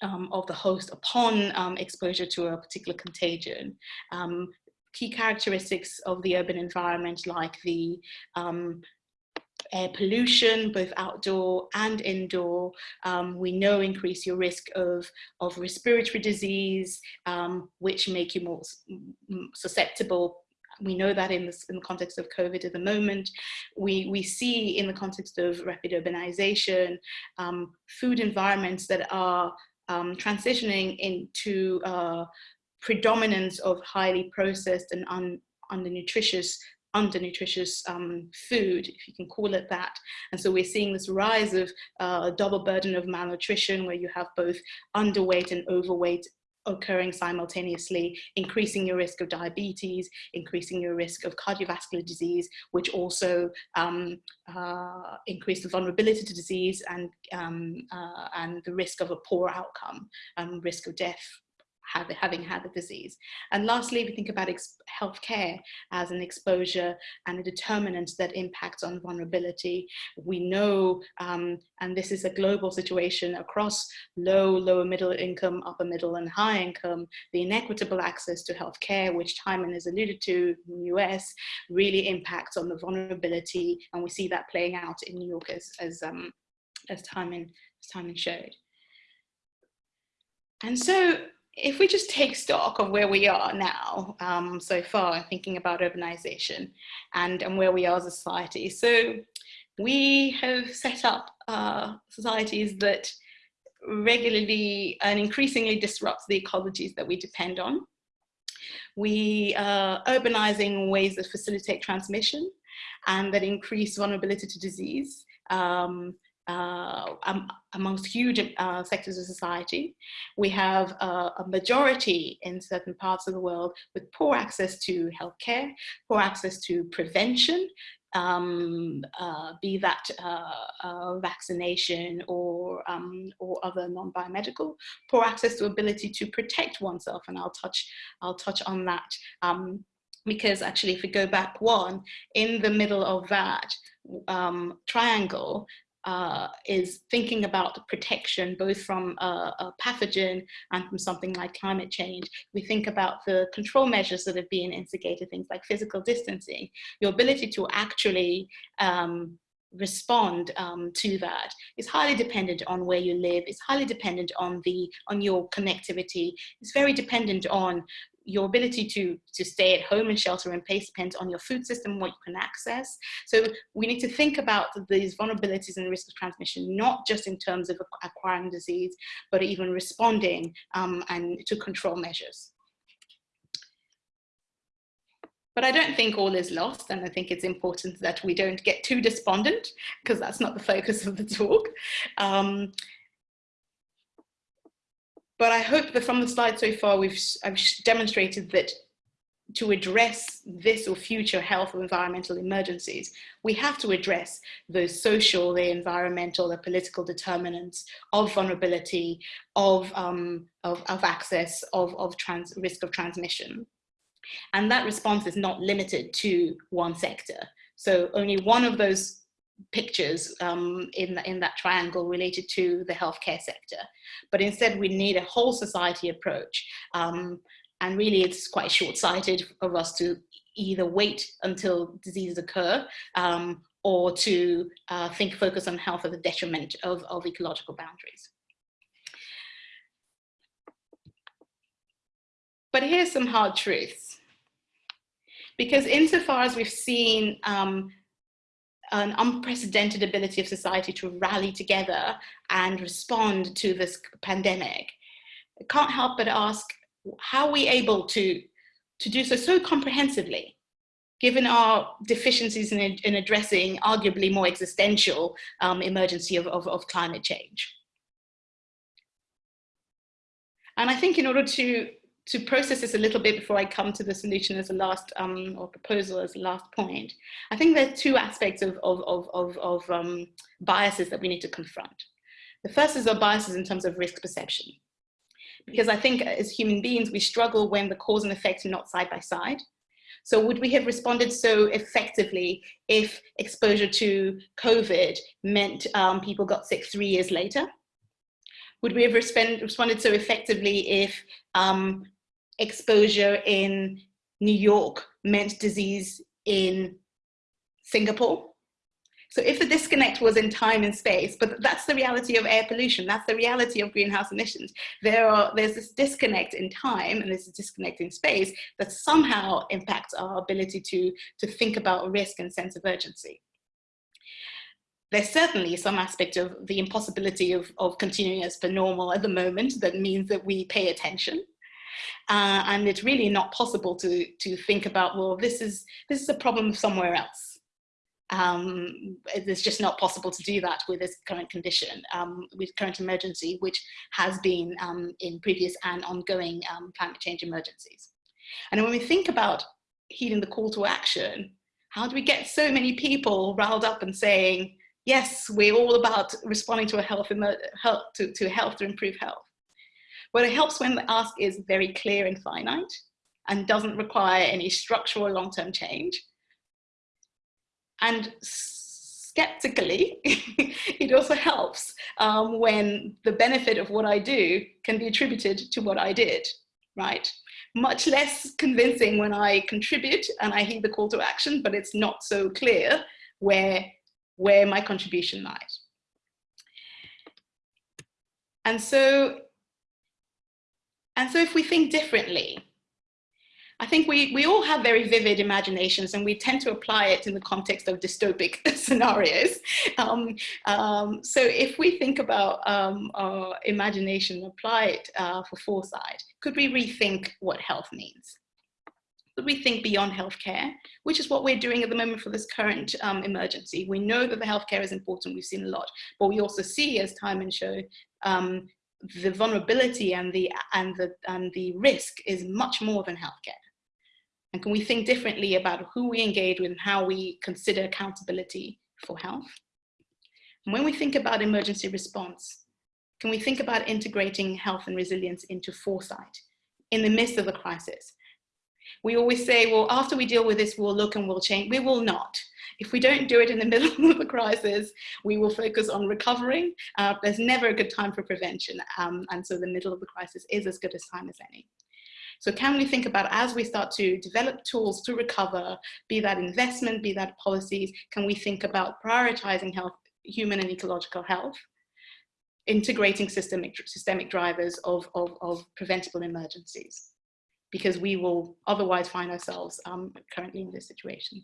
Speaker 4: um, of the host upon um, exposure to a particular contagion, um, key characteristics of the urban environment like the um, air pollution, both outdoor and indoor, um, we know increase your risk of, of respiratory disease, um, which make you more susceptible we know that in, this, in the context of COVID at the moment. We, we see in the context of rapid urbanization, um, food environments that are um, transitioning into uh, predominance of highly processed and un, undernutritious undernutritious um, food, if you can call it that. And so we're seeing this rise of uh, double burden of malnutrition where you have both underweight and overweight occurring simultaneously, increasing your risk of diabetes, increasing your risk of cardiovascular disease, which also um, uh, increase the vulnerability to disease and, um, uh, and the risk of a poor outcome, um, risk of death having had the disease. And lastly, we think about healthcare as an exposure and a determinant that impacts on vulnerability. We know, um, and this is a global situation across low, lower middle income, upper middle and high income, the inequitable access to healthcare, which Timon has alluded to in the US, really impacts on the vulnerability. And we see that playing out in New York as, as, um, as Timon, as Timon showed. And so if we just take stock of where we are now um, so far, thinking about urbanization and, and where we are as a society. So we have set up uh, societies that regularly and increasingly disrupt the ecologies that we depend on. We are urbanizing ways that facilitate transmission and that increase vulnerability to disease. Um, um, amongst huge uh, sectors of society. We have uh, a majority in certain parts of the world with poor access to healthcare, poor access to prevention, um, uh, be that uh, vaccination or, um, or other non-biomedical, poor access to ability to protect oneself, and I'll touch, I'll touch on that. Um, because actually if we go back one, in the middle of that um, triangle, uh, is thinking about protection both from a, a, pathogen and from something like climate change. We think about the control measures that have been instigated, things like physical distancing, your ability to actually um, respond um, to that is highly dependent on where you live, it's highly dependent on the on your connectivity, it's very dependent on your ability to, to stay at home and shelter in place depends on your food system, what you can access. So we need to think about these vulnerabilities and risk of transmission, not just in terms of acquiring disease, but even responding um, and to control measures. But I don't think all is lost, and I think it's important that we don't get too despondent, because that's not the focus of the talk. Um, but I hope that from the slide so far, we've I've demonstrated that to address this or future health or environmental emergencies, we have to address the social, the environmental, the political determinants of vulnerability, of, um, of, of, access, of, of trans, risk of transmission. And that response is not limited to one sector. So only one of those pictures um, in, the, in that triangle related to the healthcare sector. But instead we need a whole society approach. Um, and really it's quite short-sighted of us to either wait until diseases occur um, or to uh, think focus on health at the detriment of, of ecological boundaries. But here's some hard truths. Because insofar as we've seen um, an unprecedented ability of society to rally together and respond to this pandemic. I can't help but ask, how are we able to, to do so so comprehensively, given our deficiencies in, in addressing arguably more existential um, emergency of, of, of climate change? And I think in order to to process this a little bit before I come to the solution as a last um, or proposal as a last point, I think there are two aspects of, of, of, of, of um, biases that we need to confront. The first is our biases in terms of risk perception. Because I think as human beings, we struggle when the cause and effect are not side by side. So would we have responded so effectively if exposure to COVID meant um, people got sick three years later? Would we have respond, responded so effectively if um, exposure in New York meant disease in Singapore? So if the disconnect was in time and space, but that's the reality of air pollution, that's the reality of greenhouse emissions. There are, there's this disconnect in time and there's a disconnect in space that somehow impacts our ability to, to think about risk and sense of urgency. There's certainly some aspect of the impossibility of, of continuing as per normal at the moment that means that we pay attention. Uh, and it's really not possible to, to think about, well, this is, this is a problem somewhere else um, it's just not possible to do that with this current condition, um, with current emergency, which has been um, in previous and ongoing um, climate change emergencies. And when we think about heeding the call to action, how do we get so many people riled up and saying, yes, we're all about responding to a health, health to, to health to improve health? It helps when the ask is very clear and finite and doesn't require any structural long-term change and skeptically, [laughs] it also helps um, when the benefit of what I do can be attributed to what I did, right? Much less convincing when I contribute and I heed the call to action, but it's not so clear where, where my contribution lies. And so, and so if we think differently, I think we, we all have very vivid imaginations and we tend to apply it in the context of dystopic [laughs] scenarios. Um, um, so if we think about um, our imagination, apply it uh, for foresight, could we rethink what health means? Could we think beyond healthcare, which is what we're doing at the moment for this current um, emergency? We know that the healthcare is important, we've seen a lot, but we also see as Timon show um, the vulnerability and the and the and the risk is much more than healthcare. And can we think differently about who we engage with and how we consider accountability for health? And when we think about emergency response, can we think about integrating health and resilience into foresight in the midst of the crisis? We always say, well, after we deal with this, we'll look and we'll change. We will not. If we don't do it in the [laughs] middle of the crisis, we will focus on recovering. Uh, there's never a good time for prevention. Um, and so the middle of the crisis is as good a time as any. So can we think about as we start to develop tools to recover, be that investment, be that policies, can we think about prioritizing health, human and ecological health, integrating systemic, systemic drivers of, of, of preventable emergencies, because we will otherwise find ourselves um, currently in this situation.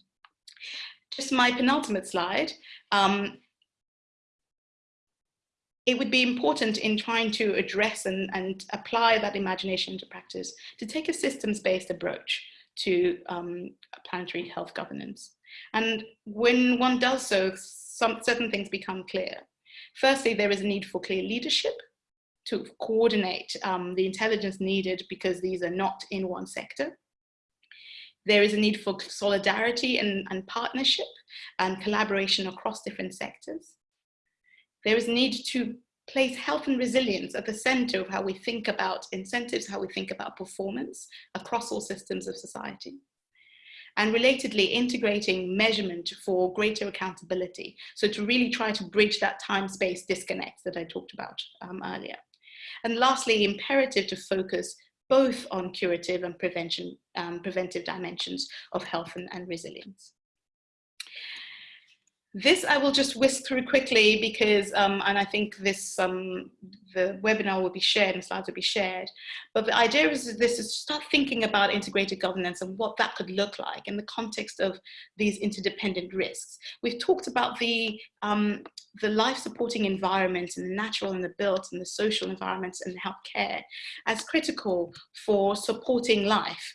Speaker 4: Just my penultimate slide. Um, it would be important in trying to address and, and apply that imagination to practice to take a systems-based approach to um, planetary health governance. And when one does so, some certain things become clear. Firstly, there is a need for clear leadership to coordinate um, the intelligence needed because these are not in one sector. There is a need for solidarity and, and partnership and collaboration across different sectors. There is a need to place health and resilience at the center of how we think about incentives, how we think about performance across all systems of society. And relatedly, integrating measurement for greater accountability. So to really try to bridge that time-space disconnect that I talked about um, earlier. And lastly, imperative to focus both on curative and prevention, um, preventive dimensions of health and, and resilience. This I will just whisk through quickly because, um, and I think this, um, the webinar will be shared and slides will be shared. But the idea is this is start thinking about integrated governance and what that could look like in the context of these interdependent risks. We've talked about the, um, the life supporting environments and the natural and the built and the social environments and healthcare as critical for supporting life.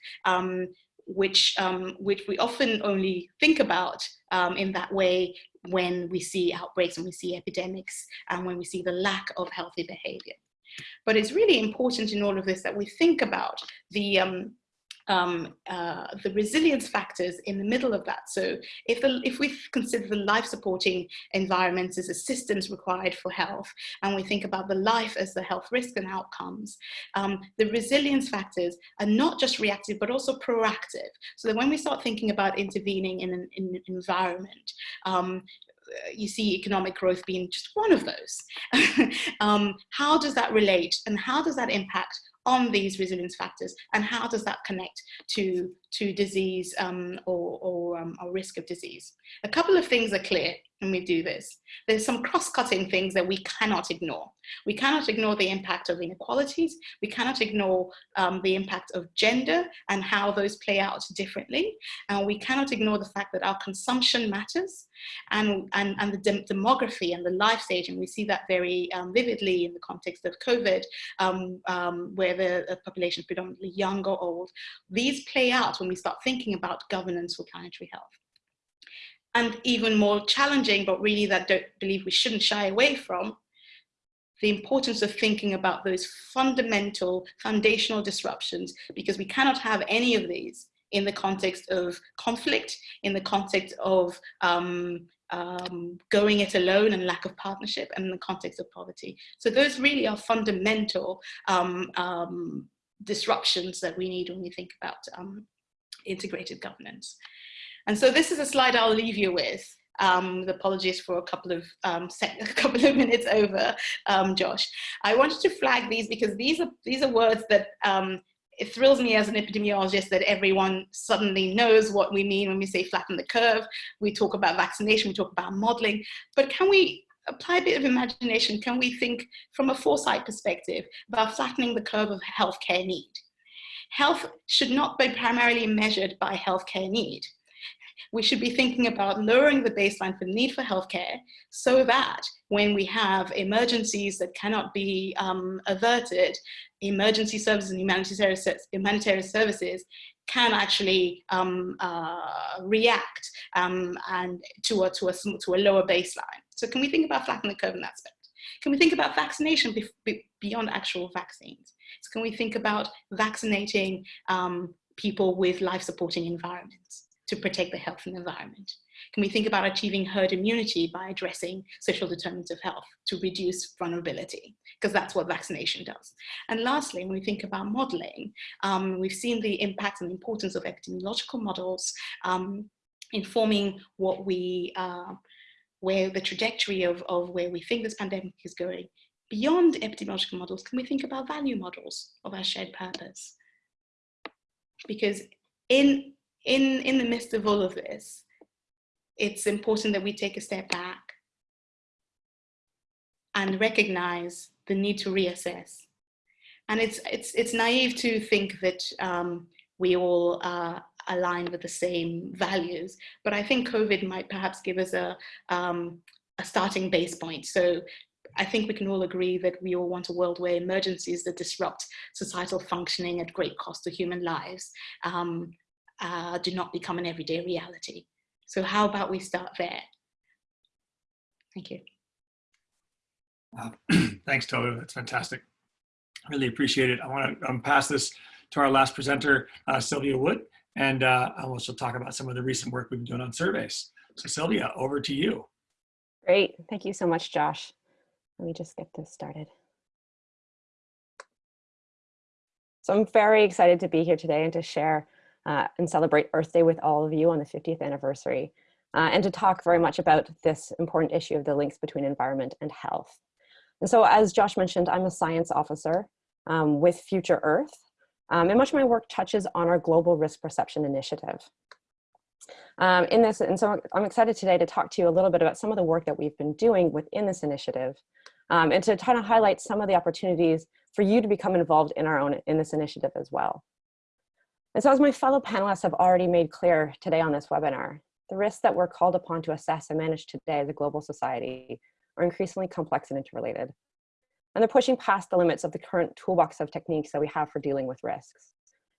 Speaker 4: Which, um, which we often only think about um, in that way when we see outbreaks and we see epidemics and when we see the lack of healthy behavior. But it's really important in all of this that we think about the, um, um, uh, the resilience factors in the middle of that. So if, the, if we consider the life supporting environments as assistance required for health, and we think about the life as the health risk and outcomes, um, the resilience factors are not just reactive, but also proactive. So that when we start thinking about intervening in an, in environment, um, you see economic growth being just one of those. [laughs] um, how does that relate and how does that impact on these resilience factors and how does that connect to, to disease um, or, or, um, or risk of disease? A couple of things are clear when we do this. There's some cross-cutting things that we cannot ignore. We cannot ignore the impact of inequalities. We cannot ignore um, the impact of gender and how those play out differently. And we cannot ignore the fact that our consumption matters and, and, and the dem demography and the life stage. And we see that very um, vividly in the context of COVID, um, the population predominantly young or old. These play out when we start thinking about governance for planetary health and even more challenging, but really that don't believe we shouldn't shy away from, the importance of thinking about those fundamental, foundational disruptions, because we cannot have any of these in the context of conflict, in the context of um, um, going it alone and lack of partnership, and the context of poverty. So those really are fundamental um, um disruptions that we need when we think about um, integrated governance. And so this is a slide I'll leave you with. Um, apologies for a couple of um, [laughs] a couple of minutes over, um, Josh. I wanted to flag these because these are these are words that um, it thrills me as an epidemiologist that everyone suddenly knows what we mean when we say flatten the curve. We talk about vaccination, we talk about modeling, but can we apply a bit of imagination? Can we think from a foresight perspective about flattening the curve of healthcare need? Health should not be primarily measured by healthcare need we should be thinking about lowering the baseline for the need for healthcare so that when we have emergencies that cannot be um, averted, emergency services and humanitarian, services can actually um, uh, react um, and to a, to, a, to a lower baseline. So can we think about flattening the curve in that aspect? Can we think about vaccination be be beyond actual vaccines? So can we think about vaccinating um, people with life supporting environments? To protect the health and environment? Can we think about achieving herd immunity by addressing social determinants of health to reduce vulnerability? Because that's what vaccination does. And lastly, when we think about modeling, um, we've seen the impact and importance of epidemiological models um, informing what we, uh, where the trajectory of, of where we think this pandemic is going. Beyond epidemiological models, can we think about value models of our shared purpose? Because in in, in the midst of all of this, it's important that we take a step back and recognize the need to reassess. And it's, it's, it's naive to think that um, we all uh, align with the same values, but I think COVID might perhaps give us a, um, a starting base point. So I think we can all agree that we all want a world where emergencies that disrupt societal functioning at great cost to human lives um, uh, do not become an everyday reality. So how about we start there? Thank you.
Speaker 1: Uh, [clears throat] thanks, Tolu. That's fantastic. Really appreciate it. I want to um, pass this to our last presenter, uh, Sylvia Wood, and uh, she'll talk about some of the recent work we've been doing on surveys. So Sylvia, over to you.
Speaker 5: Great. Thank you so much, Josh. Let me just get this started. So I'm very excited to be here today and to share uh, and celebrate Earth Day with all of you on the 50th anniversary, uh, and to talk very much about this important issue of the links between environment and health. And so as Josh mentioned, I'm a science officer um, with Future Earth, um, and much of my work touches on our Global Risk Perception Initiative. Um, in this, and so I'm excited today to talk to you a little bit about some of the work that we've been doing within this initiative, um, and to try to highlight some of the opportunities for you to become involved in our own in this initiative as well. And so as my fellow panelists have already made clear today on this webinar, the risks that we're called upon to assess and manage today as a global society are increasingly complex and interrelated. And they're pushing past the limits of the current toolbox of techniques that we have for dealing with risks.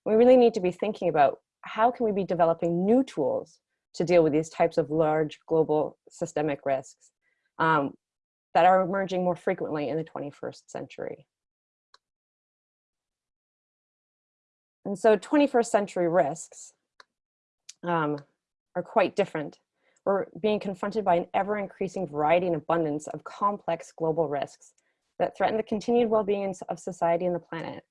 Speaker 5: We really need to be thinking about how can we be developing new tools to deal with these types of large global systemic risks um, that are emerging more frequently in the 21st century. And so 21st century risks um, are quite different. We're being confronted by an ever increasing variety and abundance of complex global risks that threaten the continued well-being of society and the planet.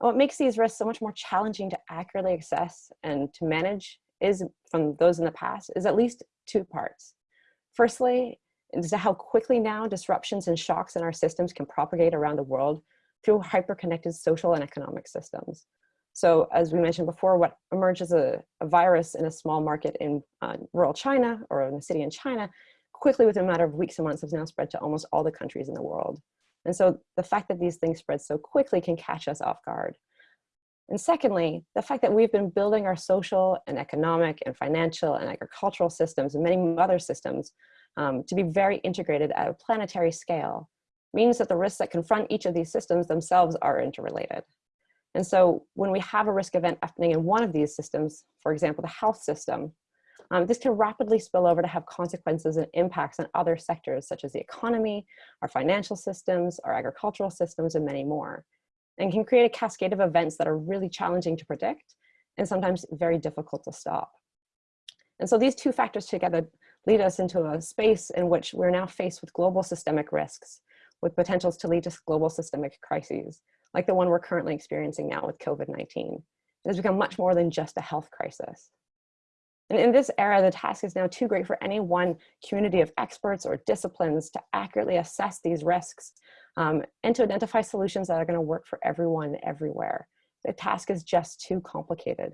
Speaker 5: And what makes these risks so much more challenging to accurately assess and to manage is from those in the past is at least two parts. Firstly, is how quickly now disruptions and shocks in our systems can propagate around the world through hyper-connected social and economic systems. So as we mentioned before, what emerges a, a virus in a small market in uh, rural China or in a city in China, quickly within a matter of weeks and months has now spread to almost all the countries in the world. And so the fact that these things spread so quickly can catch us off guard. And secondly, the fact that we've been building our social and economic and financial and agricultural systems and many other systems um, to be very integrated at a planetary scale means that the risks that confront each of these systems themselves are interrelated. And so when we have a risk event happening in one of these systems, for example, the health system, um, this can rapidly spill over to have consequences and impacts on other sectors such as the economy, our financial systems, our agricultural systems, and many more, and can create a cascade of events that are really challenging to predict and sometimes very difficult to stop. And so these two factors together lead us into a space in which we're now faced with global systemic risks with potentials to lead to global systemic crises like the one we're currently experiencing now with COVID-19. It has become much more than just a health crisis. And in this era, the task is now too great for any one community of experts or disciplines to accurately assess these risks um, and to identify solutions that are gonna work for everyone everywhere. The task is just too complicated.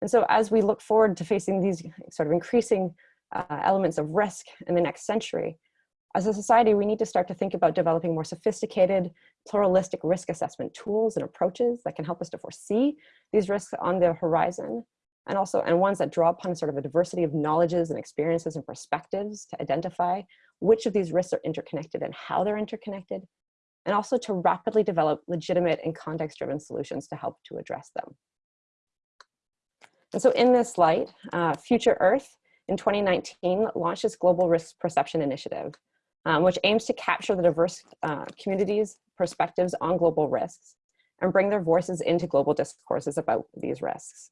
Speaker 5: And so as we look forward to facing these sort of increasing uh, elements of risk in the next century, as a society, we need to start to think about developing more sophisticated, pluralistic risk assessment tools and approaches that can help us to foresee these risks on the horizon, and also and ones that draw upon sort of a diversity of knowledges and experiences and perspectives to identify which of these risks are interconnected and how they're interconnected, and also to rapidly develop legitimate and context-driven solutions to help to address them. And so in this light, uh, Future Earth in 2019 launched its Global Risk Perception Initiative, um, which aims to capture the diverse uh, communities' perspectives on global risks and bring their voices into global discourses about these risks.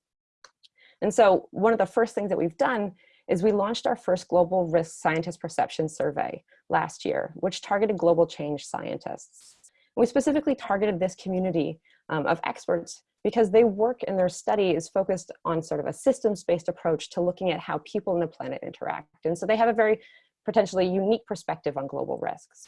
Speaker 5: And so one of the first things that we've done is we launched our first global risk scientist perception survey last year, which targeted global change scientists. We specifically targeted this community um, of experts because they work and their study is focused on sort of a systems-based approach to looking at how people and the planet interact. And so they have a very potentially unique perspective on global risks.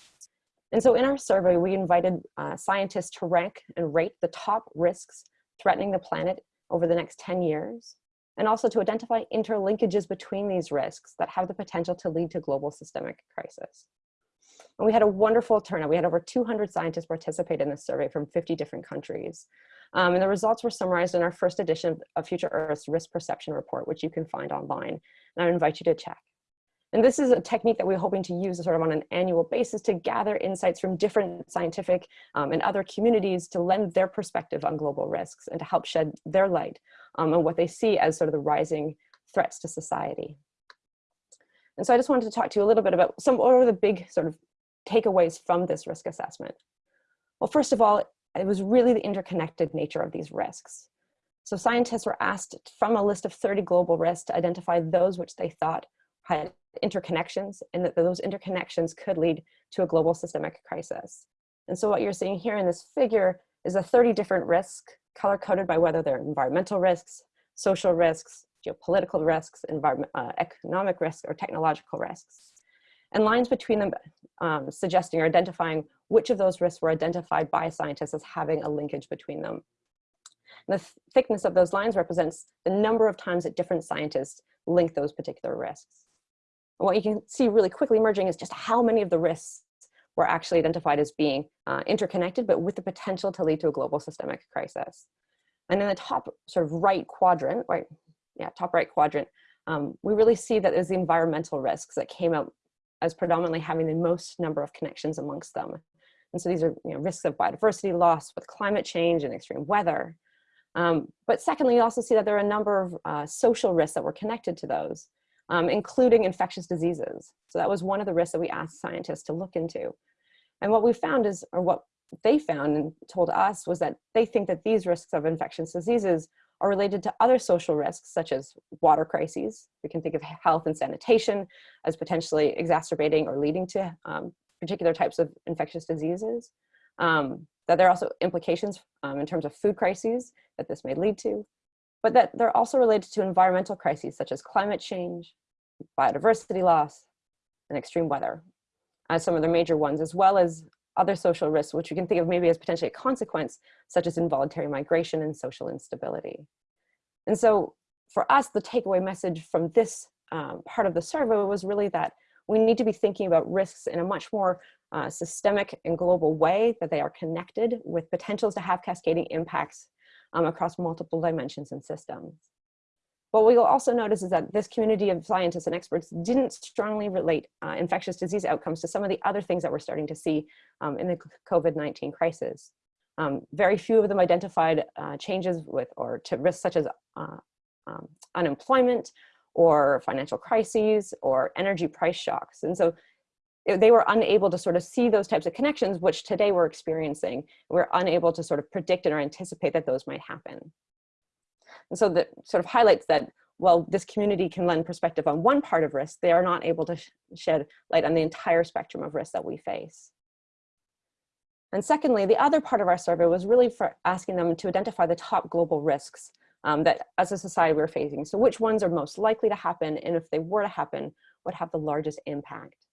Speaker 5: And so in our survey, we invited uh, scientists to rank and rate the top risks threatening the planet over the next 10 years, and also to identify interlinkages between these risks that have the potential to lead to global systemic crisis. And we had a wonderful turnout. We had over 200 scientists participate in this survey from 50 different countries. Um, and the results were summarized in our first edition of Future Earth's Risk Perception Report, which you can find online. And I invite you to check. And this is a technique that we're hoping to use sort of on an annual basis to gather insights from different scientific um, and other communities to lend their perspective on global risks and to help shed their light um, on what they see as sort of the rising threats to society. And so I just wanted to talk to you a little bit about some what are the big sort of takeaways from this risk assessment. Well, first of all, it was really the interconnected nature of these risks. So scientists were asked from a list of 30 global risks to identify those which they thought had interconnections and that those interconnections could lead to a global systemic crisis. And so what you're seeing here in this figure is a 30 different risks color coded by whether they're environmental risks, social risks, geopolitical risks, environment, uh, economic risks, or technological risks. And lines between them um, suggesting or identifying which of those risks were identified by scientists as having a linkage between them. And the th thickness of those lines represents the number of times that different scientists link those particular risks. And what you can see really quickly emerging is just how many of the risks were actually identified as being uh, interconnected, but with the potential to lead to a global systemic crisis. And in the top sort of right quadrant, right, yeah, top right quadrant, um, we really see that there's the environmental risks that came out as predominantly having the most number of connections amongst them. And so these are you know, risks of biodiversity loss with climate change and extreme weather. Um, but secondly, you also see that there are a number of uh, social risks that were connected to those um, including infectious diseases. So that was one of the risks that we asked scientists to look into. And what we found is, or what they found and told us was that they think that these risks of infectious diseases are related to other social risks such as water crises. We can think of health and sanitation as potentially exacerbating or leading to um, particular types of infectious diseases. Um, that there are also implications um, in terms of food crises that this may lead to, but that they're also related to environmental crises such as climate change, biodiversity loss, and extreme weather as some of the major ones, as well as other social risks, which we can think of maybe as potentially a consequence, such as involuntary migration and social instability. And so for us, the takeaway message from this um, part of the survey was really that we need to be thinking about risks in a much more uh, systemic and global way, that they are connected with potentials to have cascading impacts um, across multiple dimensions and systems. What we will also notice is that this community of scientists and experts didn't strongly relate uh, infectious disease outcomes to some of the other things that we're starting to see um, in the COVID-19 crisis. Um, very few of them identified uh, changes with or to risks such as uh, um, unemployment or financial crises or energy price shocks. And so they were unable to sort of see those types of connections, which today we're experiencing. We're unable to sort of predict or anticipate that those might happen. And so that sort of highlights that while this community can lend perspective on one part of risk, they are not able to sh shed light on the entire spectrum of risk that we face. And secondly, the other part of our survey was really for asking them to identify the top global risks um, that as a society we're facing. So which ones are most likely to happen, and if they were to happen, would have the largest impact.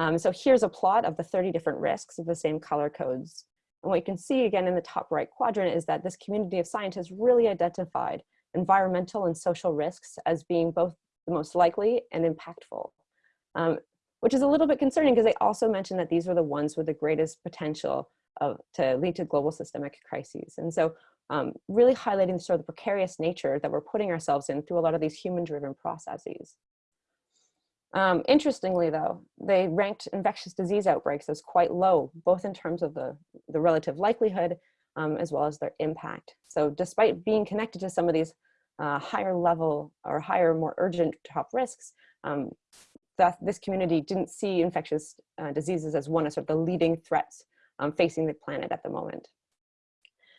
Speaker 5: Um, so here's a plot of the 30 different risks of the same color codes. And what you can see again in the top right quadrant is that this community of scientists really identified environmental and social risks as being both the most likely and impactful, um, which is a little bit concerning because they also mentioned that these were the ones with the greatest potential of, to lead to global systemic crises. And so um, really highlighting sort of the precarious nature that we're putting ourselves in through a lot of these human-driven processes. Um, interestingly, though, they ranked infectious disease outbreaks as quite low, both in terms of the, the relative likelihood um, as well as their impact. So despite being connected to some of these uh, higher level or higher, more urgent top risks, um, that this community didn't see infectious uh, diseases as one of sort of the leading threats um, facing the planet at the moment.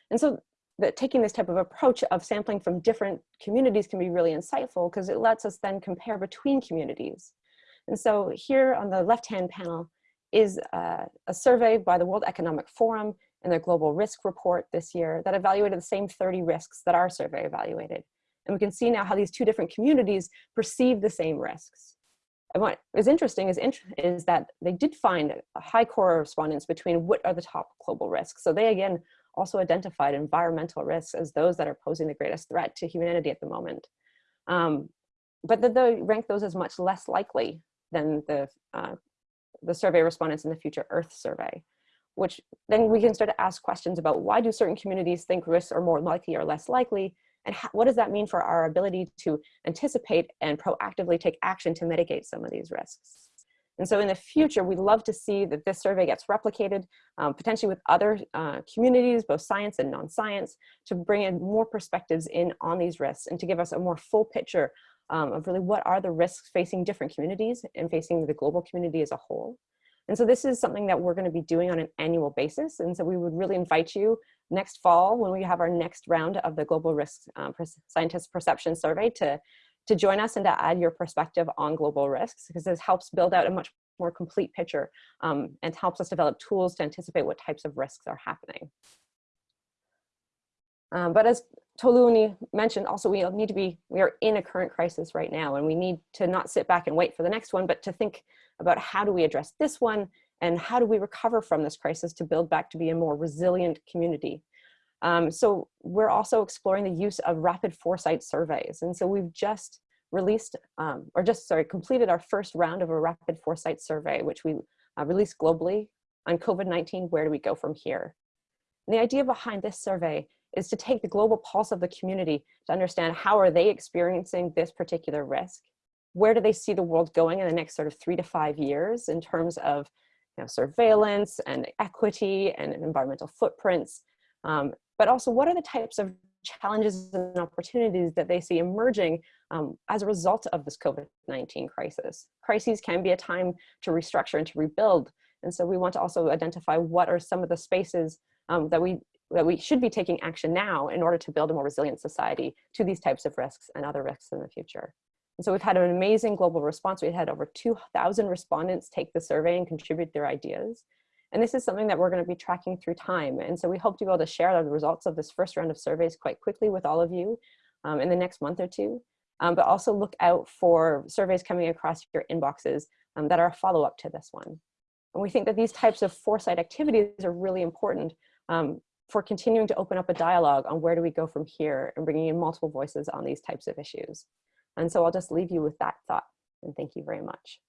Speaker 5: And so that taking this type of approach of sampling from different communities can be really insightful because it lets us then compare between communities. And so here on the left-hand panel is uh, a survey by the World Economic Forum in their global risk report this year that evaluated the same 30 risks that our survey evaluated. And we can see now how these two different communities perceive the same risks. And what is interesting is, is that they did find a high correspondence between what are the top global risks. So they again also identified environmental risks as those that are posing the greatest threat to humanity at the moment. Um, but that they rank those as much less likely than the, uh, the survey respondents in the Future Earth survey, which then we can start to ask questions about why do certain communities think risks are more likely or less likely, and how, what does that mean for our ability to anticipate and proactively take action to mitigate some of these risks? And so in the future, we'd love to see that this survey gets replicated, um, potentially with other uh, communities, both science and non-science, to bring in more perspectives in on these risks and to give us a more full picture um, of really what are the risks facing different communities and facing the global community as a whole. And so this is something that we're going to be doing on an annual basis. And so we would really invite you next fall when we have our next round of the Global Risk um, Scientist Perception Survey to, to join us and to add your perspective on global risks because this helps build out a much more complete picture um, and helps us develop tools to anticipate what types of risks are happening. Um, but as Tolu Oni mentioned, also we need to be, we are in a current crisis right now and we need to not sit back and wait for the next one, but to think about how do we address this one and how do we recover from this crisis to build back to be a more resilient community. Um, so we're also exploring the use of rapid foresight surveys. And so we've just released, um, or just, sorry, completed our first round of a rapid foresight survey, which we uh, released globally on COVID-19, where do we go from here? And the idea behind this survey is to take the global pulse of the community to understand how are they experiencing this particular risk? Where do they see the world going in the next sort of three to five years in terms of you know, surveillance and equity and environmental footprints? Um, but also what are the types of challenges and opportunities that they see emerging um, as a result of this COVID-19 crisis. Crises can be a time to restructure and to rebuild, And so we want to also identify what are some of the spaces um, that we that we should be taking action now in order to build a more resilient society to these types of risks and other risks in the future. And so we've had an amazing global response. We had over 2,000 respondents take the survey and contribute their ideas. And this is something that we're going to be tracking through time. And so we hope to be able to share the results of this first round of surveys quite quickly with all of you um, in the next month or two. Um, but also look out for surveys coming across your inboxes um, that are a follow-up to this one. And we think that these types of foresight activities are really important um, for continuing to open up a dialogue on where do we go from here and bringing in multiple voices on these types of issues. And so I'll just leave you with that thought and thank you very much.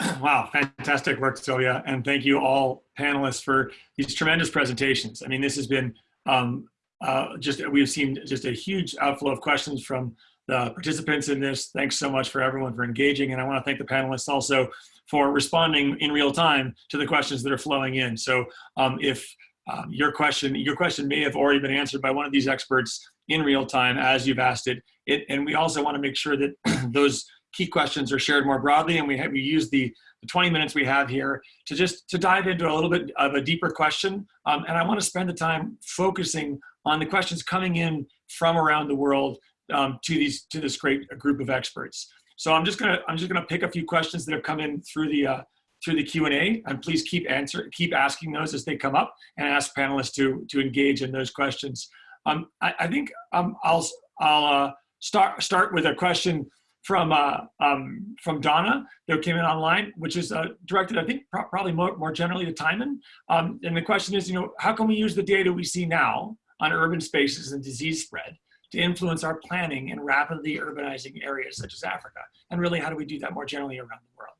Speaker 5: [clears throat]
Speaker 1: Wow, fantastic work, Sylvia. And thank you all panelists for these tremendous presentations. I mean, this has been um, uh, just, we've seen just a huge outflow of questions from the participants in this. Thanks so much for everyone for engaging. And I wanna thank the panelists also for responding in real time to the questions that are flowing in. So um, if um, your question, your question may have already been answered by one of these experts in real time as you've asked it. it and we also wanna make sure that [clears throat] those key questions are shared more broadly and we, have, we use the, the 20 minutes we have here to just to dive into a little bit of a deeper question. Um, and I wanna spend the time focusing on the questions coming in from around the world um, to these to this great group of experts. So I'm just gonna I'm just gonna pick a few questions that have come in through the uh, through the Q and A, and please keep answer keep asking those as they come up, and ask panelists to to engage in those questions. Um, I, I, think um, I'll I'll uh, start start with a question from uh, um, from Donna that came in online, which is uh, directed, I think, pro probably more, more generally to Timon. Um, and the question is, you know, how can we use the data we see now on urban spaces and disease spread to influence our planning in rapidly urbanizing areas such as Africa? And really, how do we do that more generally around the world?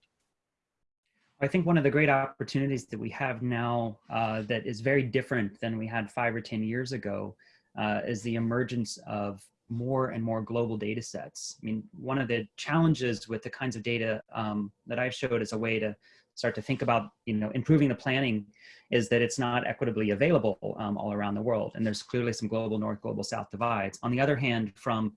Speaker 3: I think one of the great opportunities that we have now uh, that is very different than we had five or 10 years ago uh, is the emergence of more and more global data sets. I mean, one of the challenges with the kinds of data um, that I've showed as a way to start to think about, you know, improving the planning is that it's not equitably available um, all around the world. And there's clearly some global north, global south divides. On the other hand, from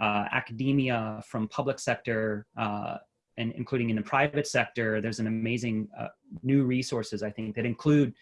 Speaker 3: uh, academia, from public sector, uh, and including in the private sector, there's an amazing uh, new resources, I think, that include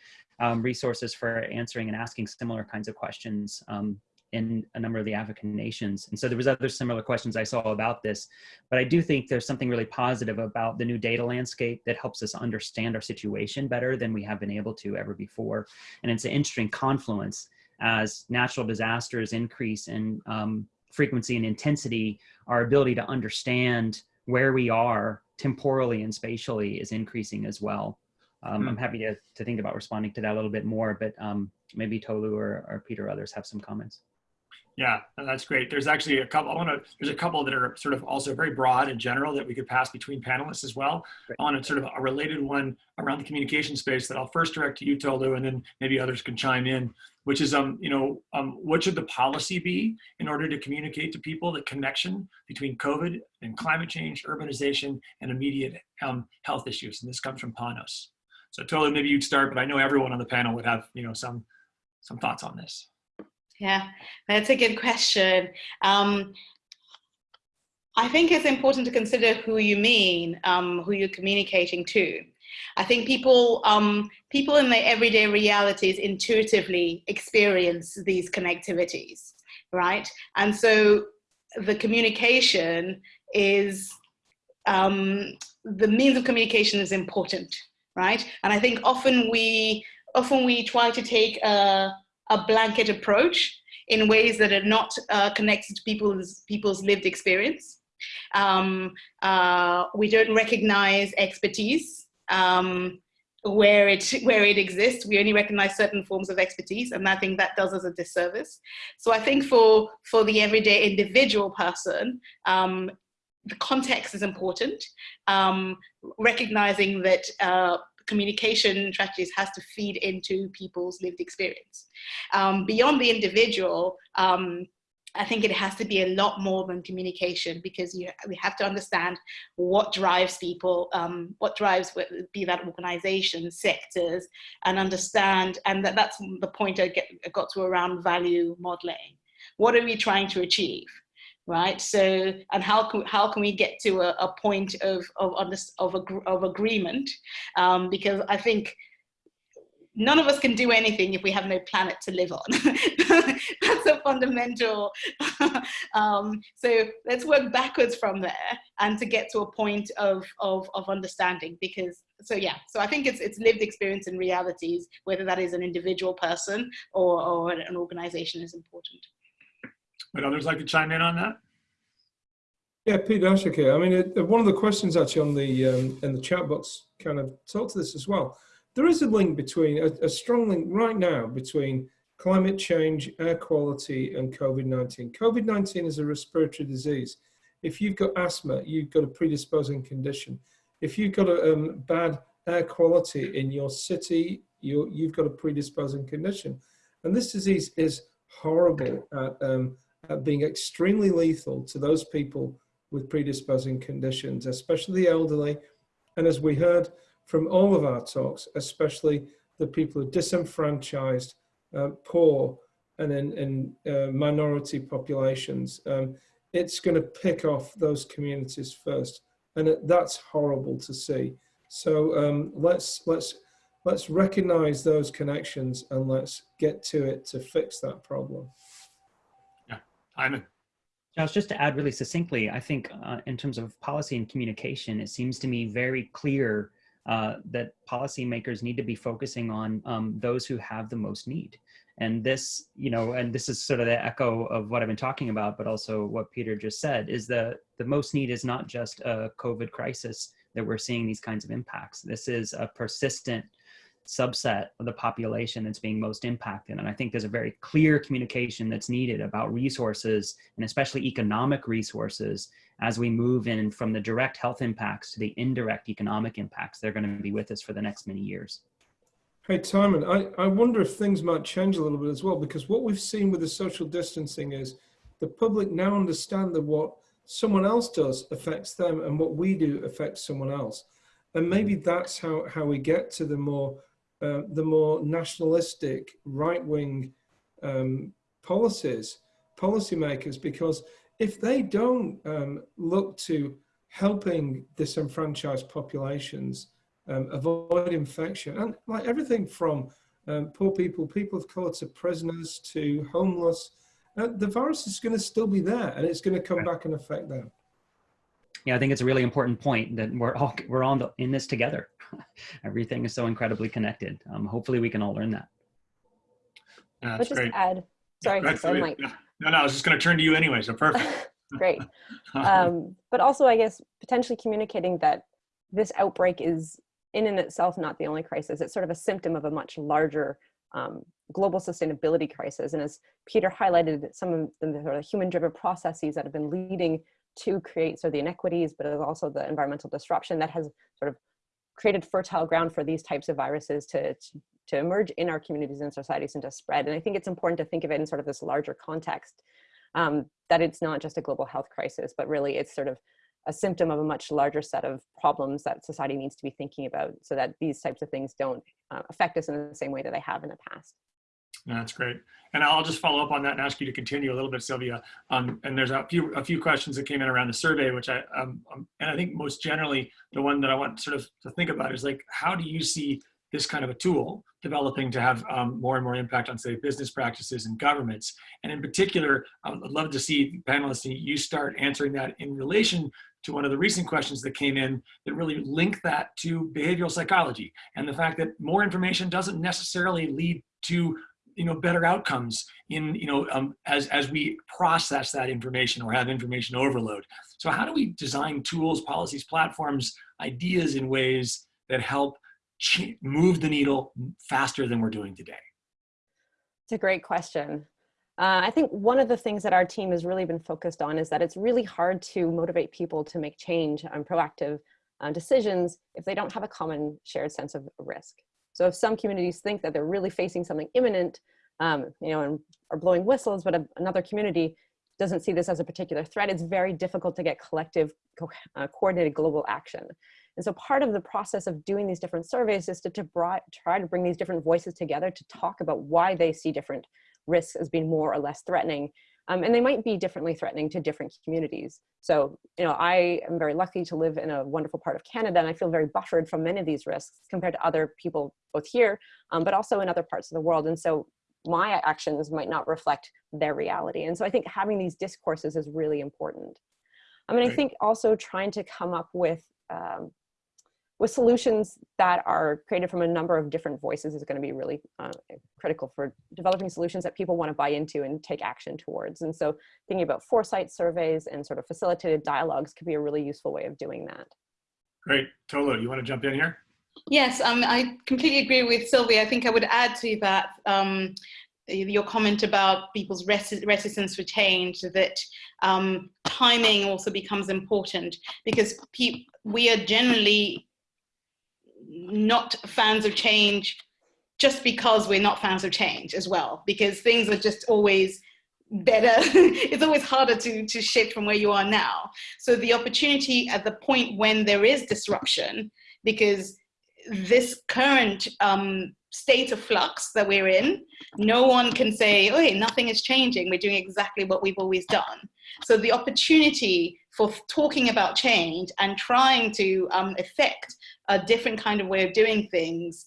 Speaker 3: um, resources for answering and asking similar kinds of questions um, in a number of the African nations. And so there was other similar questions I saw about this, but I do think there's something really positive about the new data landscape that helps us understand our situation better than we have been able to ever before. And it's an interesting confluence as natural disasters increase in um, frequency and intensity, our ability to understand where we are temporally and spatially is increasing as well. Um, mm. I'm happy to, to think about responding to that a little bit more, but um, maybe Tolu or, or Peter or others have some comments.
Speaker 1: Yeah, that's great. There's actually a couple, I want to, there's a couple that are sort of also very broad and general that we could pass between panelists as well. Great. I want to sort of a related one around the communication space that I'll first direct to you, Tolu, and then maybe others can chime in, which is, um, you know, um, what should the policy be in order to communicate to people the connection between COVID and climate change, urbanization, and immediate um, health issues? And this comes from Panos. So Tolu, maybe you'd start, but I know everyone on the panel would have, you know, some, some thoughts on this.
Speaker 4: Yeah, that's a good question. Um, I think it's important to consider who you mean, um, who you're communicating to. I think people, um, people in their everyday realities intuitively experience these connectivities, right? And so the communication is, um, the means of communication is important, right? And I think often we, often we try to take a, a blanket approach in ways that are not uh, connected to people's, people's lived experience. Um, uh, we don't recognize expertise um, where it where it exists. We only recognize certain forms of expertise, and I think that does us a disservice. So I think for for the everyday individual person, um, the context is important. Um, recognizing that uh, communication strategies has to feed into people's lived experience. Um, beyond the individual, um, I think it has to be a lot more than communication because you, we have to understand what drives people, um, what drives, be that organizations, sectors, and understand, and that, that's the point I, get, I got to around value modeling. What are we trying to achieve? Right? So, and how can, how can we get to a, a point of, of, of, of agreement? Um, because I think none of us can do anything if we have no planet to live on. [laughs] That's a fundamental. [laughs] um, so let's work backwards from there and to get to a point of, of, of understanding because, so yeah, so I think it's, it's lived experience and realities, whether that is an individual person or, or an organization is important.
Speaker 1: Would others like to chime in on that?
Speaker 2: Yeah, Pete Daszak here. I mean, it, one of the questions actually on the um, in the chat box kind of talked to this as well there is a link between, a, a strong link right now between climate change, air quality, and COVID-19. COVID-19 is a respiratory disease. If you've got asthma, you've got a predisposing condition. If you've got a um, bad air quality in your city, you you've got a predisposing condition. And this disease is horrible at, um, being extremely lethal to those people with predisposing conditions, especially the elderly. And as we heard, from all of our talks, especially the people who are disenfranchised, uh, poor, and in, in uh, minority populations. Um, it's going to pick off those communities first, and it, that's horrible to see. So um, let's let's let's recognize those connections and let's get to it to fix that problem.
Speaker 1: Iman.
Speaker 3: Josh, just to add really succinctly, I think uh, in terms of policy and communication, it seems to me very clear uh, that policymakers need to be focusing on um, those who have the most need. And this, you know, and this is sort of the echo of what I've been talking about, but also what Peter just said, is the, the most need is not just a COVID crisis that we're seeing these kinds of impacts. This is a persistent subset of the population that's being most impacted. And I think there's a very clear communication that's needed about resources and especially economic resources as we move in from the direct health impacts to the indirect economic impacts. They're going to be with us for the next many years.
Speaker 2: Hey, Timon, I, I wonder if things might change a little bit as well, because what we've seen with the social distancing is the public now understand that what someone else does affects them and what we do affects someone else. And maybe mm-hmm. that's how, how we get to the more uh, the more nationalistic right-wing um, policies, policymakers, because if they don't um, look to helping disenfranchised populations um, avoid infection, and like everything from um, poor people, people of color to prisoners to homeless, uh, the virus is going to still be there and it's going to come back and affect them.
Speaker 3: Yeah, I think it's a really important point that we're all we're all in this together. [laughs] everything is so incredibly connected. Um, hopefully we can all learn that.
Speaker 1: Yeah,
Speaker 5: Let's just
Speaker 1: great.
Speaker 5: add, sorry,
Speaker 1: Yeah,
Speaker 5: so Mike.
Speaker 1: yeah. No, no, I was just going to turn to you anyway, so perfect. [laughs]
Speaker 5: Great. [laughs] Um, but also, I guess, potentially communicating that this outbreak is in and itself not the only crisis. It's sort of a symptom of a much larger um, global sustainability crisis. And as Peter highlighted, some of the sort of human-driven processes that have been leading to create sort of the inequities, but also the environmental disruption that has sort of created fertile ground for these types of viruses to, to, emerge in our communities and societies and to spread. And I think it's important to think of it in sort of this larger context, um, that it's not just a global health crisis, but really it's sort of a symptom of a much larger set of problems that society needs to be thinking about so that these types of things don't uh, affect us in the same way that they have in the past.
Speaker 1: That's great. And I'll just follow up on that and ask you to continue a little bit, Sylvia. Um, and there's a few a few questions that came in around the survey, which I um, um, and I think most generally the one that I want sort of to think about is like, how do you see this kind of a tool developing to have um, more and more impact on, say, business practices and governments? And in particular, I'd love to see panelists you start answering that in relation to one of the recent questions that came in that really link that to behavioral psychology and the fact that more information doesn't necessarily lead to you know better outcomes in you know um, as as we process that information or have information overload. So how do we design tools policies platforms ideas in ways that help move the needle faster than we're doing today?
Speaker 5: It's a great question. Uh, I think one of the things that our team has really been focused on is that it's really hard to motivate people to make change and proactive uh, decisions if they don't have a common shared sense of risk. So if some communities think that they're really facing something imminent, um, you know, and are blowing whistles, but a, another community doesn't see this as a particular threat, it's very difficult to get collective, co uh, coordinated global action. And so part of the process of doing these different surveys is to, to try to bring these different voices together to talk about why they see different risks as being more or less threatening Um, and they might be differently threatening to different communities. So, you know, I am very lucky to live in a wonderful part of Canada and I feel very buffered from many of these risks compared to other people both here, um, but also in other parts of the world. And so my actions might not reflect their reality. And so I think having these discourses is really important. I mean, I think also trying to come up with um, with solutions that are created from a number of different voices is going to be really uh, critical for developing solutions that people want to buy into and take action towards. And so thinking about foresight surveys and sort of facilitated dialogues could be a really useful way of doing that.
Speaker 1: Great. Tolu, you want to jump in here?
Speaker 4: Yes, um, I completely agree with Sylvia. I think I would add to that um, your comment about people's reticence for change, that um, timing also becomes important because we are generally not fans of change just because we're not fans of change as well, because things are just always better. [laughs] it's always harder to, to shift from where you are now. So the opportunity at the point when there is disruption, because this current um, state of flux that we're in, no one can say, oh, hey, nothing is changing. We're doing exactly what we've always done. So the opportunity for talking about change and trying to um, affect a different kind of way of doing things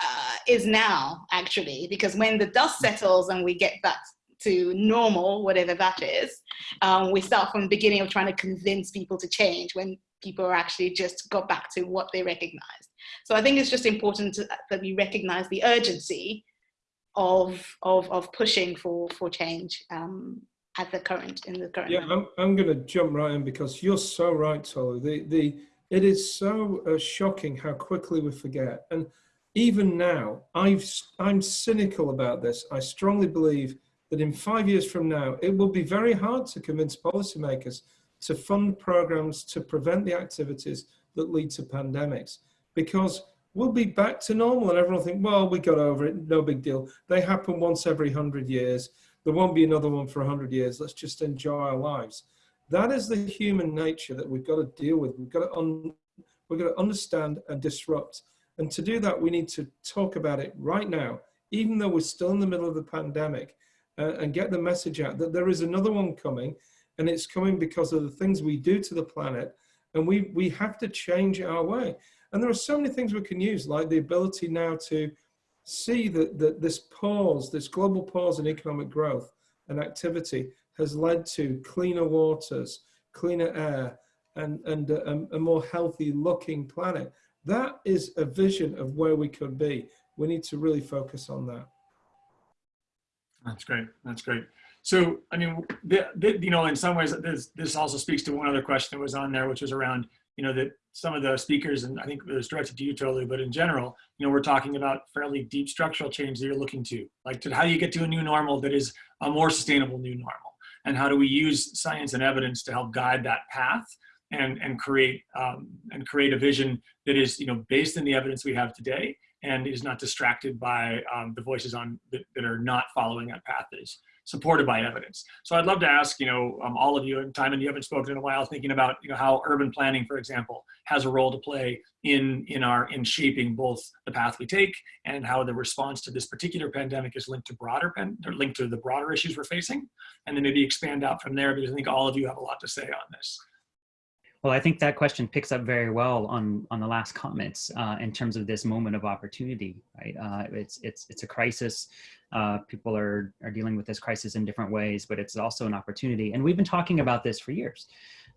Speaker 4: uh, is now actually, because when the dust settles and we get back to normal, whatever that is, um, we start from the beginning of trying to convince people to change when people are actually just got back to what they recognized. So I think it's just important to, that we recognize the urgency of, of, of pushing for, for change um, at the current, in the current
Speaker 2: Yeah. I'm, I'm going to jump right in because you're so right, Tolu. The, the, it is so uh, shocking how quickly we forget. And even now, I've, I'm cynical about this. I strongly believe that in five years from now, it will be very hard to convince policymakers to fund programs to prevent the activities that lead to pandemics because we'll be back to normal and everyone will think, well, we got over it, no big deal. They happen once every 100 years. There won't be another one for 100 years. Let's just enjoy our lives. That is the human nature that we've got to deal with. We've got to, we've got to understand and disrupt. And to do that, we need to talk about it right now, even though we're still in the middle of the pandemic, uh, and get the message out that there is another one coming and it's coming because of the things we do to the planet and we we have to change our way and there are so many things we can use like the ability now to see that, that this pause this global pause in economic growth and activity has led to cleaner waters cleaner air and and a, a more healthy looking planet. That is a vision of where we could be. We need to really focus on that.
Speaker 1: That's great. That's great. So, I mean, the, the, you know, in some ways, this, this also speaks to one other question that was on there, which was around, you know, that some of the speakers, and I think it was directed to you totally, but in general, you know, we're talking about fairly deep structural change that you're looking to, like to how do you get to a new normal that is a more sustainable new normal? And how do we use science and evidence to help guide that path and, and create um, and create a vision that is, you know, based in the evidence we have today and is not distracted by um, the voices on that, that are not following that path that is supported by evidence. So I'd love to ask, you know, um, all of you, and Timon, you haven't spoken in a while, thinking about, you know, how urban planning, for example, has a role to play in, in our, in shaping both the path we take and how the response to this particular pandemic is linked to broader, pen, or linked to the broader issues we're facing. And then maybe expand out from there because I think all of you have a lot to say on this.
Speaker 3: Well, I think that question picks up very well on on the last comments uh, in terms of this moment of opportunity. Right, uh, it's it's it's a crisis. Uh, people are are dealing with this crisis in different ways, but it's also an opportunity. And we've been talking about this for years.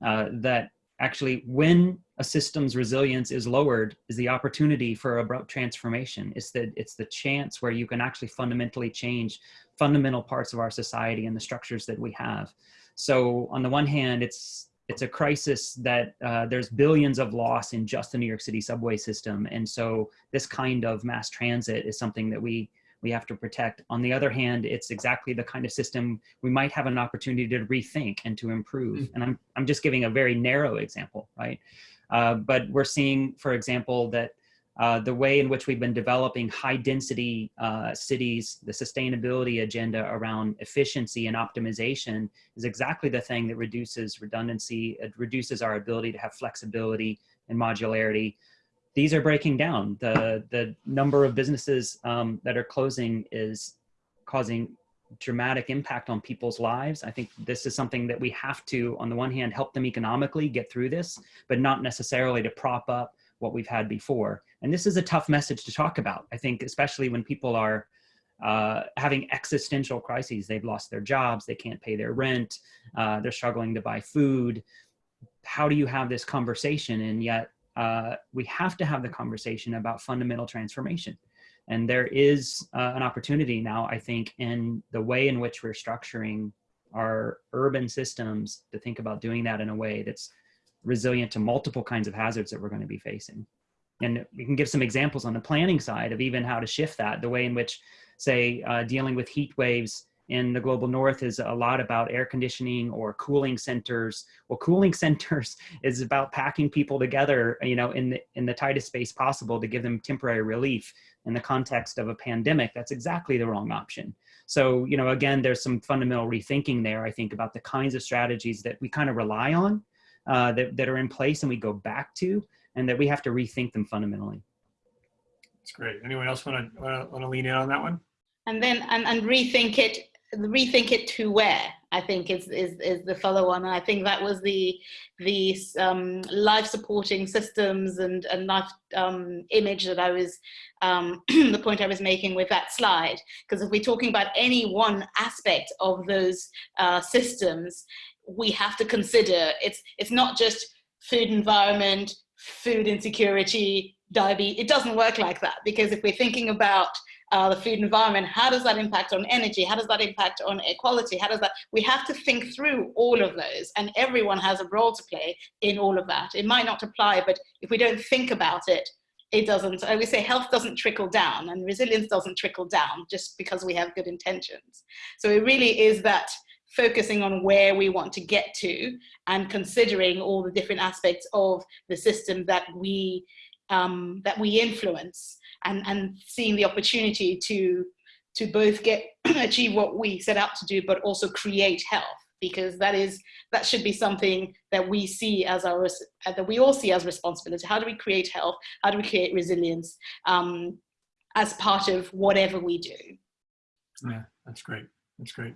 Speaker 3: Uh, that actually, when a system's resilience is lowered, is the opportunity for abrupt transformation. It's the it's the chance where you can actually fundamentally change fundamental parts of our society and the structures that we have. So on the one hand, it's it's a crisis that uh, there's billions of loss in just the New York City subway system. And so this kind of mass transit is something that we, we have to protect. On the other hand, it's exactly the kind of system we might have an opportunity to rethink and to improve. Mm -hmm. And I'm, I'm just giving a very narrow example, right? Uh, but we're seeing, for example, that uh, the way in which we've been developing high density uh, cities, the sustainability agenda around efficiency and optimization is exactly the thing that reduces redundancy, it reduces our ability to have flexibility and modularity. These are breaking down. The, the number of businesses um, that are closing is causing dramatic impact on people's lives. I think this is something that we have to, on the one hand, help them economically get through this, but not necessarily to prop up what we've had before. And this is a tough message to talk about. I think, especially when people are uh, having existential crises. They've lost their jobs, they can't pay their rent, uh, they're struggling to buy food. How do you have this conversation? And yet, uh, we have to have the conversation about fundamental transformation. And there is uh, an opportunity now, I think, in the way in which we're structuring our urban systems to think about doing that in a way that's resilient to multiple kinds of hazards that we're going to be facing. And we can give some examples on the planning side of even how to shift that, the way in which, say, uh, dealing with heat waves in the global north is a lot about air conditioning or cooling centers. Well, cooling [laughs] centers is about packing people together, you know, in the in the tightest space possible to give them temporary relief. In the context of a pandemic, that's exactly the wrong option. So, you know, again, there's some fundamental rethinking there. I think about the kinds of strategies that we kind of rely on, uh, that that are in place, and we go back to, and that we have to rethink them fundamentally.
Speaker 1: That's great. Anyone else want to want to lean in on that one?
Speaker 4: And then and, and rethink it rethink it to where I think is is, is the follow on. And I think that was the the um, life supporting systems and and life um, image that I was um, [clears throat] the point I was making with that slide. Because if we're talking about any one aspect of those uh, systems, we have to consider it's it's not just food environment, food insecurity, diabetes. It doesn't work like that because if we're thinking about uh, the food environment, how does that impact on energy? How does that impact on equality? How does that, we have to think through all of those and everyone has a role to play in all of that. It might not apply, but if we don't think about it, it doesn't, I would say health doesn't trickle down and resilience doesn't trickle down just because we have good intentions. So it really is that focusing on where we want to get to and considering all the different aspects of the system that we um, that we influence and, and seeing the opportunity to, to both get [clears throat] achieve what we set out to do, but also create health because that is that should be something that we see as our that we all see as responsibility. How do we create health? How do we create resilience um, as part of whatever we do?
Speaker 1: Yeah, that's great. That's great.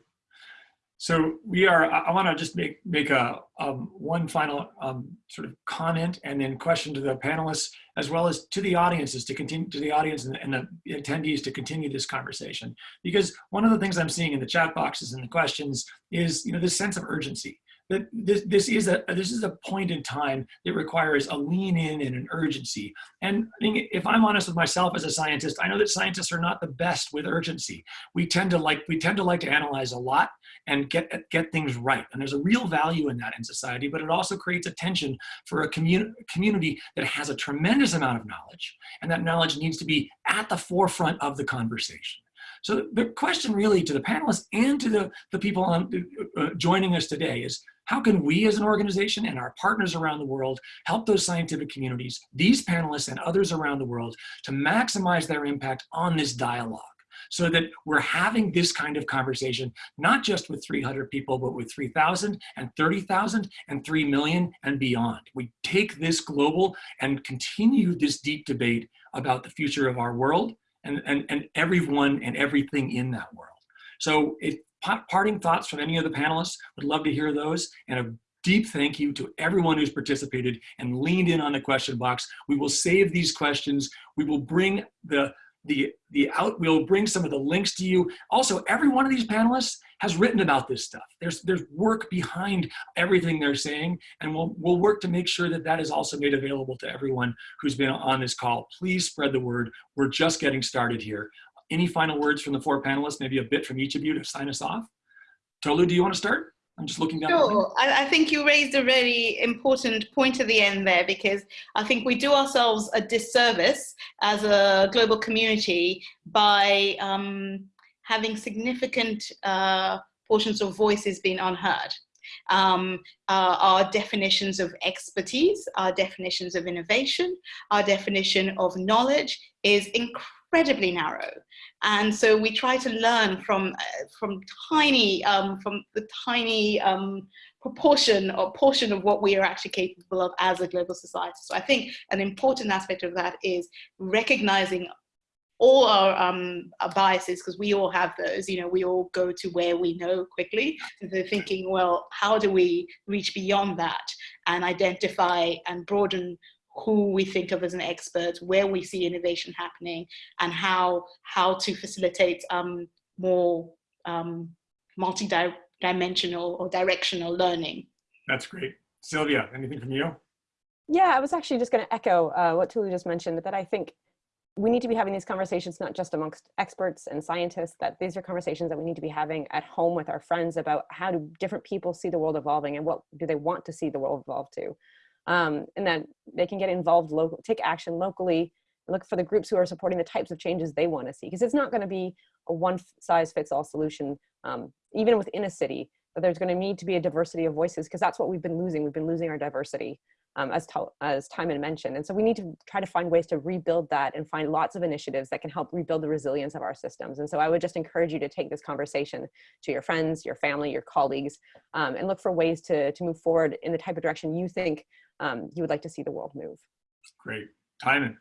Speaker 1: So we are, I want to just make, make a, um, one final um, sort of comment and then question to the panelists as well as to the audiences to continue to the audience and, and the attendees to continue this conversation. Because one of the things I'm seeing in the chat boxes and the questions is, you know, this sense of urgency that this, this is a this is a point in time that requires a lean in and an urgency. And if I'm honest with myself as a scientist, I know that scientists are not the best with urgency. We tend to like we tend to like to analyze a lot and get get things right. And there's a real value in that in society, but it also creates a tension for a community community that has a tremendous amount of knowledge, and that knowledge needs to be at the forefront of the conversation. So the question really to the panelists and to the, the people on, uh, joining us today is how can we as an organization and our partners around the world help those scientific communities, these panelists and others around the world to maximize their impact on this dialogue? So that we're having this kind of conversation, not just with 300 people, but with 3,000 and 30,000 and 3 million and beyond. We take this global and continue this deep debate about the future of our world and, and, and everyone and everything in that world. So if parting thoughts from any of the panelists, would love to hear those and a deep thank you to everyone who's participated and leaned in on the question box. We will save these questions. We will bring the the, the out, we'll bring some of the links to you. Also, every one of these panelists has written about this stuff. There's, there's work behind everything they're saying, and we'll, we'll work to make sure that that is also made available to everyone who's been on this call. Please spread the word. We're just getting started here. Any final words from the four panelists, maybe a bit from each of you to sign us off? Tolu, do you want to start? I'm just looking down.
Speaker 4: Sure. I, I, think you raised a really important point at the end there because I think we do ourselves a disservice as a global community by um, having significant uh, portions of voices being unheard. Um, uh, our definitions of expertise, our definitions of innovation, our definition of knowledge is incredibly narrow. And so we try to learn from, uh, from tiny, um, from the tiny um, proportion or portion of what we are actually capable of as a global society. So I think an important aspect of that is recognizing all our, um, our biases, because we all have those, you know, we all go to where we know quickly. So thinking, well, how do we reach beyond that and identify and broaden who we think of as an expert, where we see innovation happening, and how how to facilitate um, more um, multi-dimensional or directional learning.
Speaker 1: That's great. Sylvia, anything from you?
Speaker 5: Yeah, I was actually just going to echo uh, what Tolu just mentioned, that I think we need to be having these conversations not just amongst experts and scientists, that these are conversations that we need to be having at home with our friends about how do different people see the world evolving and what do they want to see the world evolve to. Um, and that they can get involved local, take action locally, look for the groups who are supporting the types of changes they want to see. Because it's not going to be a one size fits all solution, um, even within a city, but there's going to need to be a diversity of voices because that's what we've been losing. We've been losing our diversity um, as, as Timon mentioned. And so we need to try to find ways to rebuild that and find lots of initiatives that can help rebuild the resilience of our systems. And so I would just encourage you to take this conversation to your friends, your family, your colleagues, um, and look for ways to, to move forward in the type of direction you think um, you would like to see the world move.
Speaker 1: Great. Timon.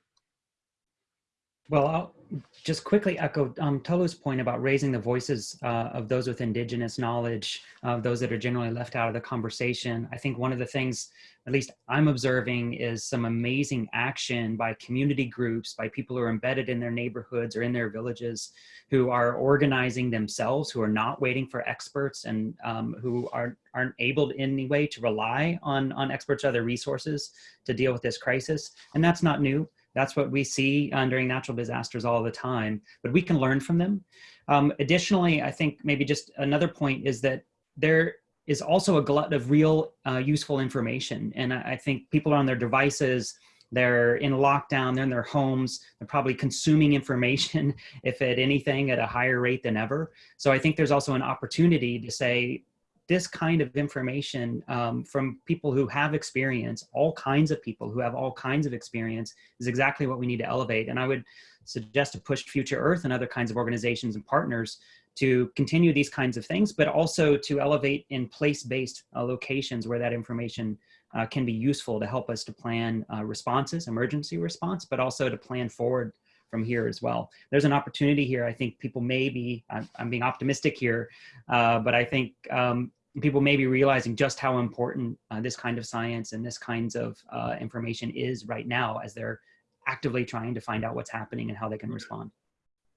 Speaker 3: Well, I'll just quickly echo um, point about raising the voices uh, of those with indigenous knowledge, of those that are generally left out of the conversation. I think one of the things, at least I'm observing, is some amazing action by community groups, by people who are embedded in their neighborhoods or in their villages, who are organizing themselves, who are not waiting for experts and um, who are, aren't able in any way to rely on, on experts or other resources to deal with this crisis. And that's not new. That's what we see uh, during natural disasters all the time, but we can learn from them. Um, additionally, I think maybe just another point is that there is also a glut of real uh, useful information. And I, I think people are on their devices, they're in lockdown, they're in their homes, they're probably consuming information, [laughs] if at anything, at a higher rate than ever. So I think there's also an opportunity to say, this kind of information um, from people who have experience, all kinds of people who have all kinds of experience is exactly what we need to elevate. And I would suggest to push Future Earth and other kinds of organizations and partners to continue these kinds of things, but also to elevate in place-based uh, locations where that information uh, can be useful to help us to plan uh, responses, emergency response, but also to plan forward from here as well. There's an opportunity here. I think people may be, I'm, I'm being optimistic here, uh, but I think um, people may be realizing just how important uh, this kind of science and this kinds of uh, information is right now as they're actively trying to find out what's happening and how they can respond.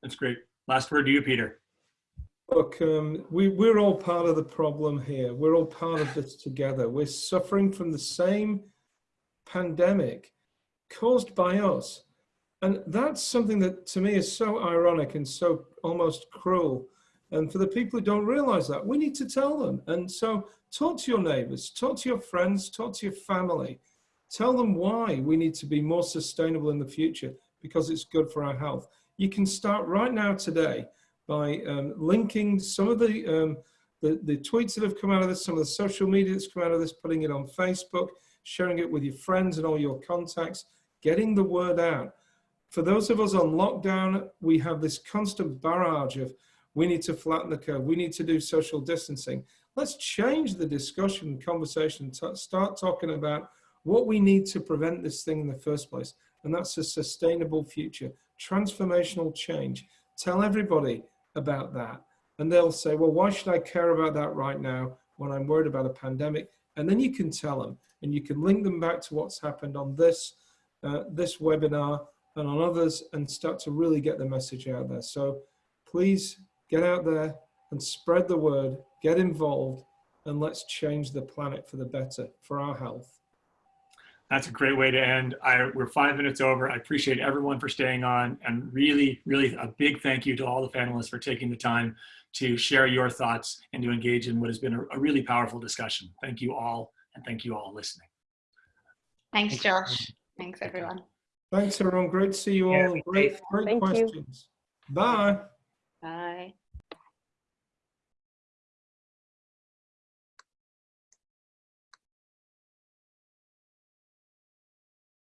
Speaker 1: That's great. Last word to you, Peter.
Speaker 2: Look, um, we, we're all part of the problem here. We're all part of this together. We're suffering from the same pandemic caused by us. And that's something that to me is so ironic and so almost cruel. And for the people who don't realize that, we need to tell them. And so talk to your neighbors, talk to your friends, talk to your family. Tell them why we need to be more sustainable in the future because it's good for our health. You can start right now today by um, linking some of the, um, the, the tweets that have come out of this, some of the social media that's come out of this, putting it on Facebook, sharing it with your friends and all your contacts, getting the word out for those of us on lockdown, we have this constant barrage of we need to flatten the curve, we need to do social distancing. Let's change the discussion conversation, start talking about what we need to prevent this thing in the first place. And that's a sustainable future, transformational change. Tell everybody about that. And they'll say, well, why should I care about that right now when I'm worried about a pandemic? And then you can tell them and you can link them back to what's happened on this, uh, this webinar and on others and start to really get the message out there. So please get out there and spread the word, get involved, and let's change the planet for the better, for our health.
Speaker 1: That's a great way to end. I, we're five minutes over. I appreciate everyone for staying on and really, really a big thank you to all the panelists for taking the time to share your thoughts and to engage in what has been a, a really powerful discussion. Thank you all and thank you all listening.
Speaker 4: Thanks, Josh. Thanks, everyone.
Speaker 2: Thanks, everyone. Great to see you all. Great, great
Speaker 5: Thank you.
Speaker 2: questions. Bye.
Speaker 4: Bye.